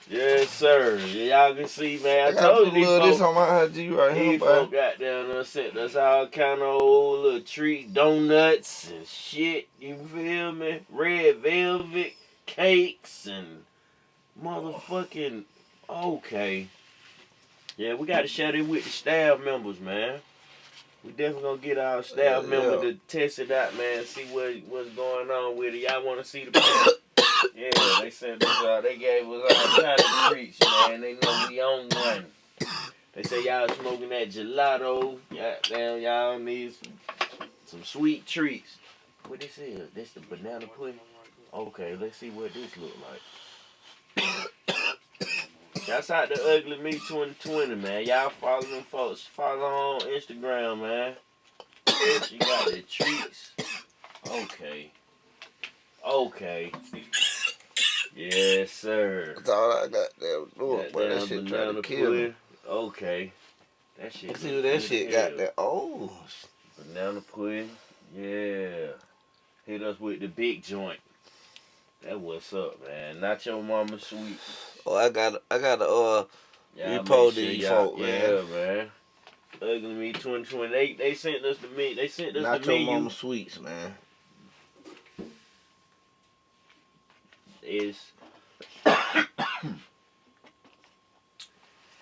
Yes, sir. Y'all can see, man. I I told you these little this on my IG right here, these folk got down there sent us all kind of old little treats, donuts and shit. You feel me? Red velvet cakes and motherfucking okay. Yeah, we got to share it with the staff members, man. We definitely gonna get our staff Yeah, member yeah. to test it out, man. See what what's going on with it. Y'all want to see the? yeah, they sent us out. They gave us all kind of treats, man. They know we on one. They say y'all smoking that gelato. Goddamn, y'all need some, some sweet treats. What this is? This the banana pudding? Okay, let's see what this look like. Shouts out the Ugly Me 2020, man. Y'all follow them folks. Follow on Instagram, man. She got the treats. Okay. Okay. Yes, sir. That's all I got there to do it, boy. That shit trying to kill me. Okay. That shit. Let's see what that shit as got there. Oh, Banana pudding. Yeah. Hit us with the big joint. That what's up, man. Not your mama sweet. oh, I got, I got to, uh, Y'all Repo make these folk, Yeah, man. Ugly Me 2020. They, they sent us the me. They sent us not the your menu. mama sweets, man. is half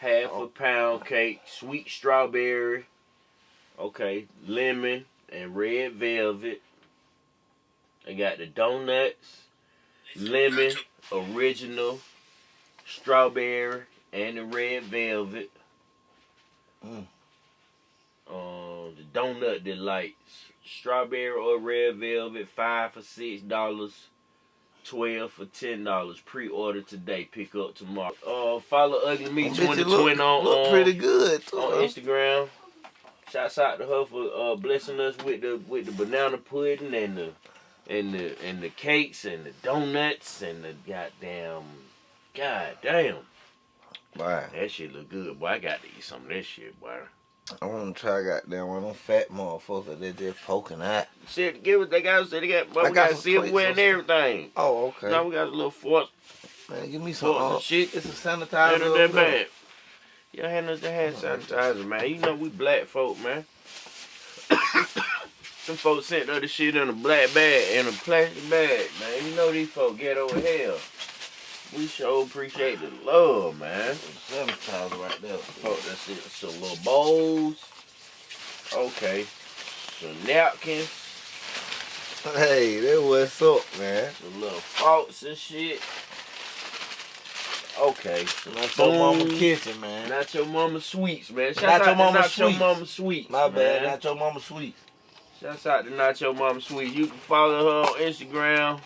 Oh. a pound cake, sweet strawberry, okay, lemon and red velvet. They got the donuts, lemon, original, strawberry, and the red velvet. Mm. Um, the donut delights, strawberry or red velvet, five for six dollars. 12 for $10. Pre-order today, pick up tomorrow. Uh, follow Ugly Me That bitch 2020 look, on, look um, pretty good, too. on huh? Instagram. Shouts out to her for uh, blessing us with the with the banana pudding and the and the and the cakes and the donuts and the goddamn god damn. Boy, That shit look good, boy. I got to eat some of that shit, boy. I want to try goddamn one of them fat motherfuckers that they just poking out. Shit, give it. They got. They got. I we got got some silverware and everything. Oh, okay. Now we got a little force. Man, give me some. Uh, shit. it's a sanitizer. Ain't that bad. Y'all hand us the hand sanitizer, man. You know we black folk, man. Some folks sent other shit in a black bag, in a plastic bag, man. You know these folks get over hell. We sure appreciate the love, man. Sanitizer right there. Fuck, that's it. Some little bowls. Okay. Some napkins. Hey, that what's up, man. Some little forks and shit. Okay. Not your mama Boom. kitchen, man. Not your mama sweets, man. Shout Not out your to mama not your sweets. mama sweets. My bad, not your mama sweet. Shouts out to Not Your Mama Sweet. You can follow her on Instagram.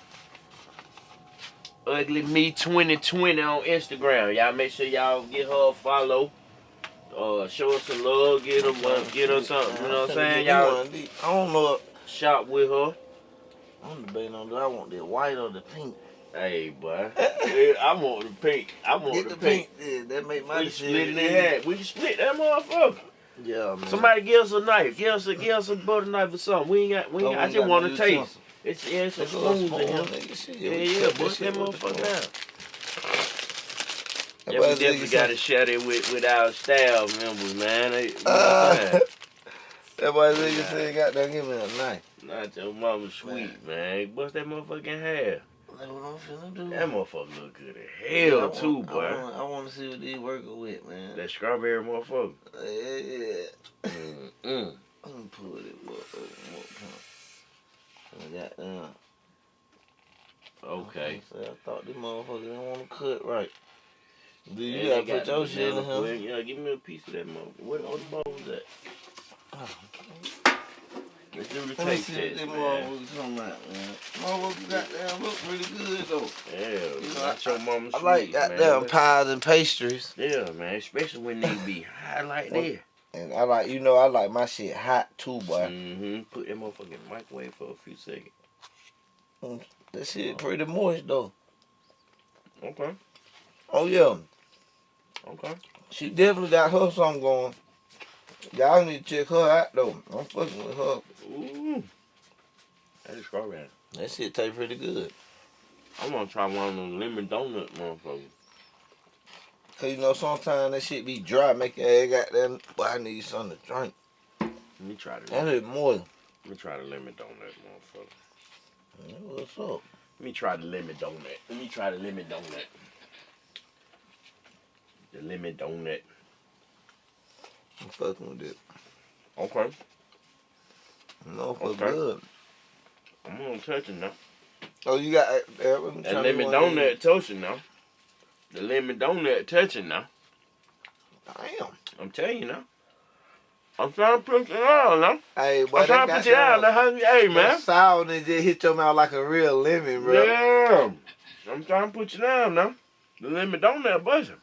Ugly Me 2020 on Instagram. Y'all make sure y'all get her a follow. Uh, show us some love. Get her one. Get her something. You know what I'm saying? Y'all I don't know. shop with her. I'm debating on do I want the white or the pink. Hey, boy. Yeah, I want the pink. I want Get the, the pink. pink. Yeah, that make my We split it decision. in half. We can split that motherfucker. Yeah, man. Somebody give us a knife. Give us a give us a butter knife or something. We ain't got. We Oh, ain't, we I just want to taste. utensil. It's yeah, it's a in spoon, nigga, shit. Yeah, yeah, bust that motherfucker down. Yeah, we definitely got to share it with, with our staff members, man. They, Uh, what I'm saying? That boy nigga said, "Goddamn, give me a knife." Not your mama sweet, man. Bust that motherfucking hair. That's what I'm finna do. That motherfucker look good as Yeah, hell, want- too, I boy. want, I want to see what these working with, man. That strawberry motherfucker. yeah, yeah. Mm-mm. I'm gonna put it what, uh, what pump. I got down. Okay. I thought this motherfucker didn't want to cut right. Do you Yeah, gotta put your shit in him? Yeah, give me a piece of that motherfucker. What all the bones at? Let's do the Let taste test, man. motherfucker talking about, man. Motherfucker goddamn look pretty good though. Yeah, You know, not your mama I like goddamn pies and pastries. Yeah, man, especially when they be high like that. And I like, you know, I like my shit hot too, boy. Mm-hmm. Put that motherfucking microwave for a few seconds. That shit pretty moist though. Okay, Oh yeah, okay. she definitely got her something going. Y'all need to check her out though. I'm fucking with her. Ooh. That is strawberry. That shit taste pretty good. I'm gonna try one of them lemon donut motherfuckers. Cause you know sometimes that shit be dry, make your ass goddamn. But I need something to drink. Let me try the That is moist. Let me try the lemon donut motherfucker. What's up? Let me try the lemon donut. Let me try the lemon donut. The lemon donut. I'm fucking with it. Okay. No, for Okay. good. I'm gonna touch it now. Oh, you got uh, That lemon donut touching now. The lemon donut touching now. Damn. I'm telling you now. I'm trying to put it on now. Hey, boy, I'm trying to put it on now. Hey, that man. sourness just hit your mouth like a real lemon, bro. Yeah. I'm trying to put you down now. The lemon donut buzzing.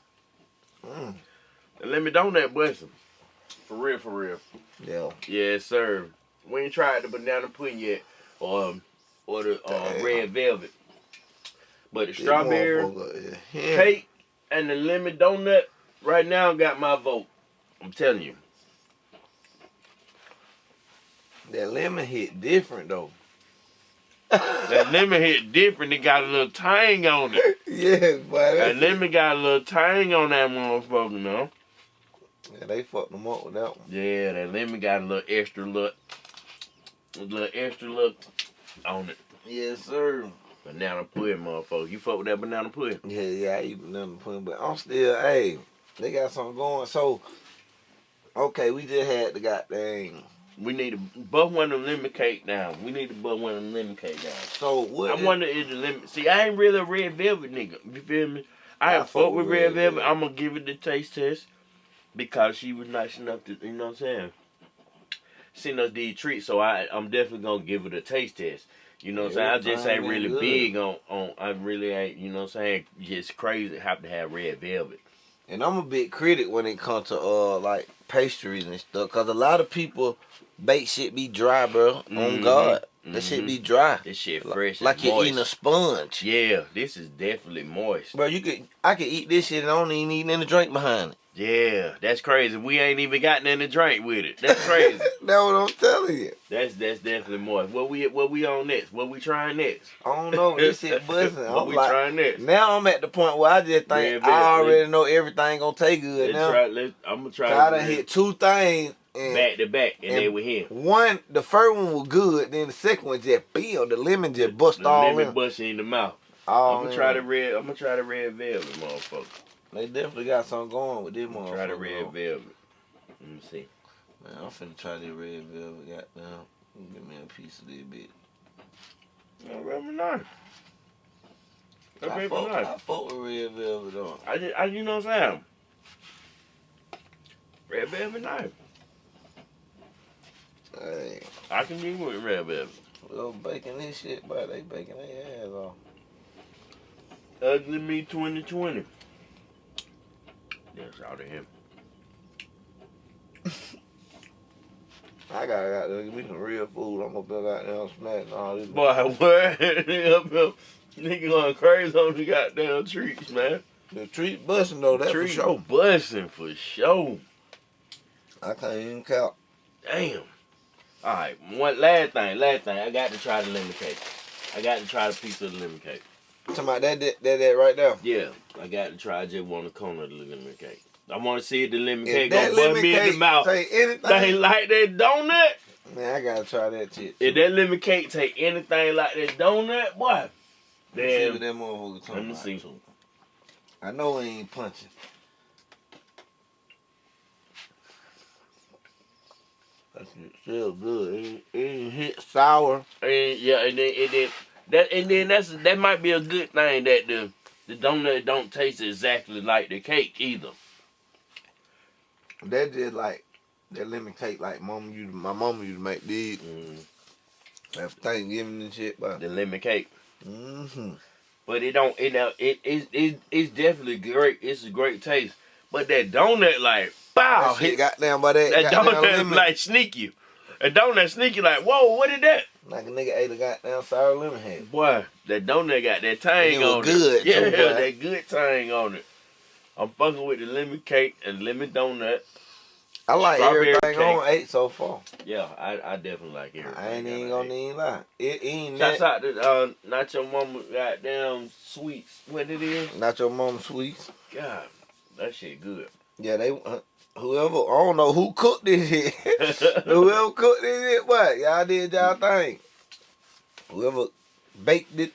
Mm. The lemon donut busting. For real, for real. Yeah. Yes, sir. We ain't tried the banana pudding yet, or or the uh, red velvet. But the strawberry motherfucker, yeah. cake and the lemon donut right now got my vote. I'm telling you. That lemon hit different though. That lemon hit different. It got a little tang on it. yeah, but That lemon got a little tang on that motherfucker, no? Yeah, they fucked them up with that one. Yeah, that lemon got a little extra look. A little extra look on it. Yes, sir. Banana pudding, motherfucker. You fuck with that banana pudding? Yeah, yeah, I eat banana pudding, but I'm still, hey, they got something going. So, okay, we just had the goddamn. We need to buff one of them lemon cake down. We need to buff one of them lemon cake down. So what? I is- wonder if the lemon. See, I ain't really a red velvet nigga. You feel me? I, I fuck with red red velvet. velvet. I'm gonna give it the taste test because she was nice enough to, you know what I'm saying? Send us these treats, so I, I'm definitely gonna give it a taste test. You know what I'm saying? I just ain't really good. big on, on. I really ain't. You know what I'm saying? Just crazy. Have to have red velvet. And I'm a big critic when it comes to uh like pastries and stuff, cause a lot of people bake shit be dry, bro. On Mhm. God, that shit Mhm. be dry, This shit fresh. like you're eating a sponge. Yeah, this is definitely moist. Bro, you could, I could eat this shit and I don't even need any drink behind it. Yeah, that's crazy. We ain't even got nothing to drink with it. That's crazy. That's what I'm telling you. that's that's definitely more. What we what we on next? What we trying next? I don't know, this shit buzzing. what I'm we like, trying next? now I'm at the point where I just think I already know everything gonna taste good Let's now. try. I'm gonna try. I to done hit two things and back to back, and, and- they were here. one, the first one was good, then the second one just feel the lemon just bust The all lemon in. busting in the mouth. all I'm gonna in. try the red. I'm gonna try the red velvet, motherfucker. They definitely got something going with this motherfucker. try the red velvet. Let me see. Man, I'm finna try this red velvet. Goddamn, give me a piece of this bit. Oh, very nice. That's I fuck. I fuck with red velvet though. I just, I, you know what I'm saying? Red velvet nice. Hey, I can get with red velvet. well, baking this shit, but they baking their ass off. Ugly Me 2020. That's out of him. I gotta got to give me some real food. I'm gonna go out there and smack and all this. Boy, what? nigga nigga going crazy on the goddamn treats, man. The treat busting though, that's trees for sure. busting for sure. I can't even count. Damn. All right, one last thing, last thing. I got to try the lemon cake. I got to try the piece of the lemon cake. Talking about that, that, that, that right there. Yeah, I got to try. Just a corner of the lemon cake. I want to see if the lemon If cake gonna bust me in the mouth. say anything, They like that donut. man, I gotta try that shit. If that lemon cake take anything like that donut, boy, Let's see then that motherfucker talking Let me about, see. too. I know he ain't punching. That shit still good. It ain't, it hit sour. and yeah, and then it then that and then that's that might be a good thing that the the donut don't taste exactly like the cake either. That just like that lemon cake like mama used my mom used to make these Mm, after Thanksgiving and shit, but the lemon cake, mm-hmm. but it don't it it it it it's definitely great. It's a great taste, but that donut like bow that shit down by that, that goddamn donut lemon. like sneaky. A donut sneaky like whoa, what is that? Like a nigga ate a goddamn sour lemon head. Boy, that donut got that And tang it was on good, it. Yeah, too, that good tang on it. I'm fucking with the lemon cake and lemon donut. I like Strawberry everything cake. on ate so far. Yeah, I, I definitely like it. I ain't even gonna even lie. It ain't Shouts that. out to uh, not your mama goddamn sweets. What it is? Not your mom sweets. God, that shit good. Yeah, they uh, whoever I don't know who cooked this shit. whoever cooked this shit, what y'all did y'all thing. Whoever baked it,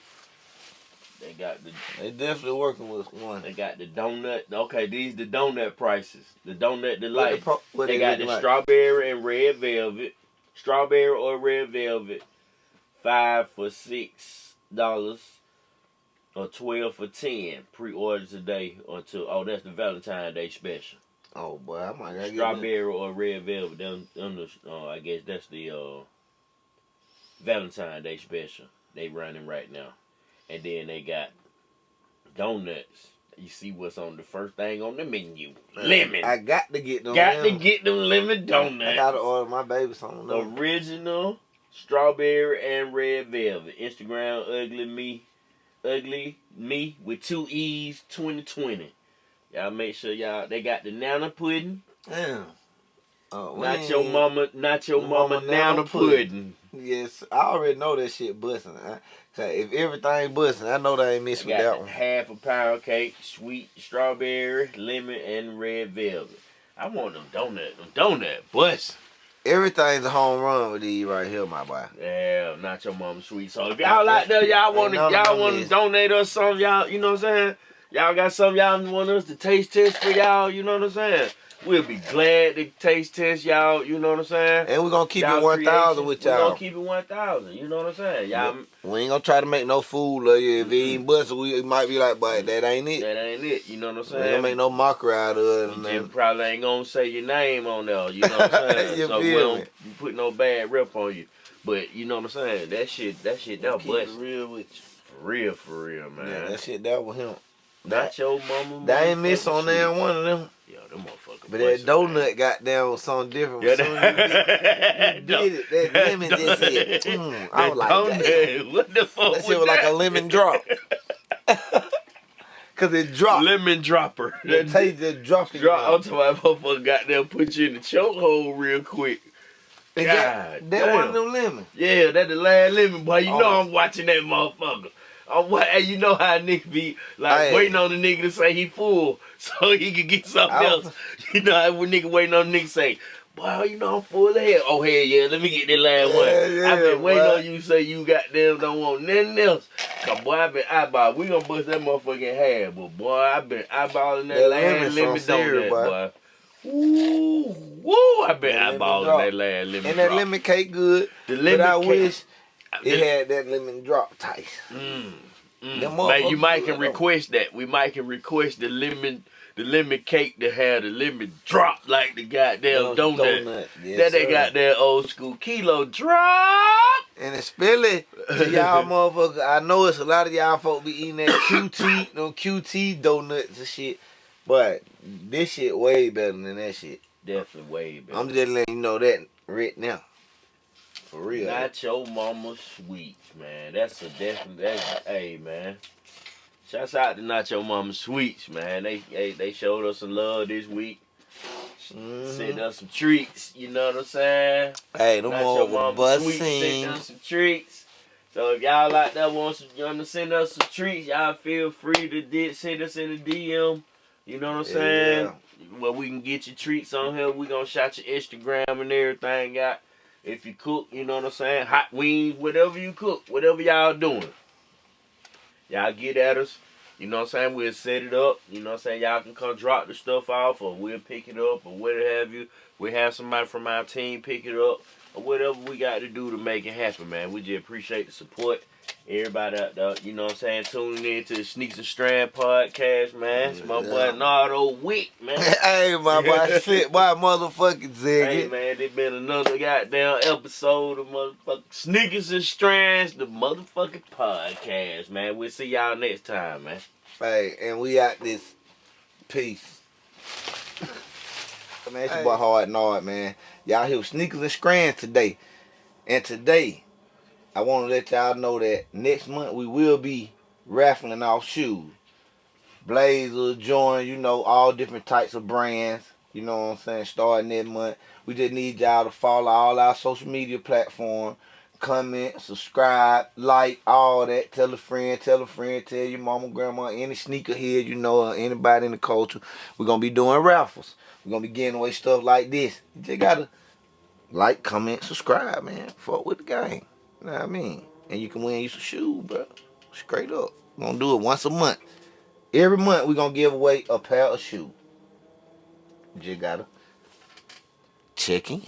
they got the they definitely working with one. they got the donut. Okay, these the donut prices. The donut the What the what they they got the like? strawberry and red velvet. Strawberry or red velvet. Five for six dollars. Or twelve for ten. Pre-order today until oh that's the Valentine's Day special. Oh boy, I might gotta get Strawberry or red velvet. Them, them the, uh, I guess that's the uh, Valentine's Day special they running right now. And then they got donuts. You see what's on the first thing on the menu? Lemon. I got to get them. Got to lemon. get them lemon donuts. I gotta order my baby something. The original strawberry and red velvet. Instagram ugly me, ugly me with two e's. Twenty twenty. Y'all make sure y'all they got the nana pudding. Damn. Oh, Not your mama, not your Mama mama, nana pudding. pudding. Yes, I already know that shit busting. I, 'cause if everything busting, I know they ain't missing with that one. half a pound cake, sweet strawberry, lemon, and red velvet. I want them donut, them donut bust. Everything's a home run with these right here, my boy. Yeah, not your mama sweet. So if y'all out there, y'all want to, Ain't none of y'all want to donate us some, y'all, you know what I'm saying? Y'all got some y'all want us to taste test for y'all, you know what I'm saying? We'll be glad to taste test y'all, you know what I'm saying? And we're gonna keep it one thousand with y'all. We're gonna keep it one thousand. You know what I'm saying? Y'all, We ain't gonna try to make no fool of you. If it ain't busting, we might be like, but that ain't it. that ain't it. You know what I'm saying? We ain't make no mockery out of it. You probably ain't gonna say your name on there. You know what I'm saying? So we don't put no bad rep on you. But you know what I'm saying? That shit, that shit, that bust real with you. for real, for real, man. Yeah, that shit that was him. Not your mama. They ain't miss on there one of them. Yeah, them motherfuckers. But that donut man. got down with something different. Yeah, as you did- that, did it. That lemon just said, mm, I was like, damn. What the fuck? That shit was like a lemon drop. Cause it dropped. lemon dropper. That taste just dropped. drop. I'm talking about motherfucker got there, put you in the chokehold real quick. God that, that damn. of them lemon. Yeah, that the last lemon, boy. You know Oh. I'm watching that motherfucker. I'm wa- hey, you know how a nigga be like waiting on the nigga to say he full so he can get something I else. You know how when nigga waiting on the nigga say, Boy, you know I'm full of hell. Oh hell yeah, let me get that last one. Yeah, yeah, I've been waiting boy. on you to say you goddamn don't want nothing else. Cause boy, I been eyeball. We gonna bust that motherfucker in half, but boy, I been eyeballing that, That last lemon lemon some serious, donut, boy. boy. Ooh, woo! I been eyeballing that last lemon. And that lemon cake good. the But lemon I cake- wish it had that lemon drop taste. Mm, mm. Man, you might can request that. We might can request the lemon, the lemon cake to have the lemon drop like the goddamn donut. donut. Yes, that they got that old school kilo drop. And especially to y'all motherfuckers, I know it's a lot of y'all folk be eating that QT, no QT donuts and shit. But this shit way better than that shit. Definitely way better. I'm just letting you know that right now. For real. Not your mama sweets, man. That's a definite. That's hey, man. Shouts out to Not Your Mama Sweets, man. They they, they showed us some love this week. Mhm. Sent us some treats. You know what I'm saying? Hey, them your all mama sweet sent us some treats. So if y'all like that wants to, you want to send us some treats, y'all feel free to di- send us in the DM. You know what I'm saying? Yeah. Well, we can get your treats on here. We gonna shout your Instagram and everything out. If you cook, you know what I'm saying? Hot wings, whatever you cook, whatever y'all doing. Y'all get at us. You know what I'm saying? We'll set it up. You know what I'm saying? Y'all can come drop the stuff off or we'll pick it up or whatever have you. We have somebody from our team pick it up or whatever we got to do to make it happen, man. We just appreciate the support. Everybody uh, out there, you know what I'm saying, tuning in to the Sneaks and Strand podcast, man. It's my Yeah. boy Nardo Wick, man. hey, my boy, sit by motherfucking ziggy. Hey Ziggy. man, it been another goddamn episode of motherfucking Sneakers and Strands, the motherfucking podcast, man. We'll see y'all next time, man. Hey, and we out this peace. man, it's your boy Hard Nard, man. Y'all here with Sneakers and Strands today. And today, I want to let y'all know that next month we will be raffling off shoes. Blazer, Jordan, you know, all different types of brands. You know what I'm saying? Starting this month. We just need y'all to follow all our social media platform. Comment, subscribe, like, all that. Tell a friend, tell a friend, tell your mama, grandma, any sneakerhead you know, anybody in the culture. We're gonna be doing raffles. We're gonna be giving away stuff like this. You just gotta like, comment, subscribe, man. Fuck with the game. You know what I mean? And you can win you some shoes, bro. Straight up. We're gonna do it once a month. Every month we're gonna give away a pair of shoes. You just gotta check in.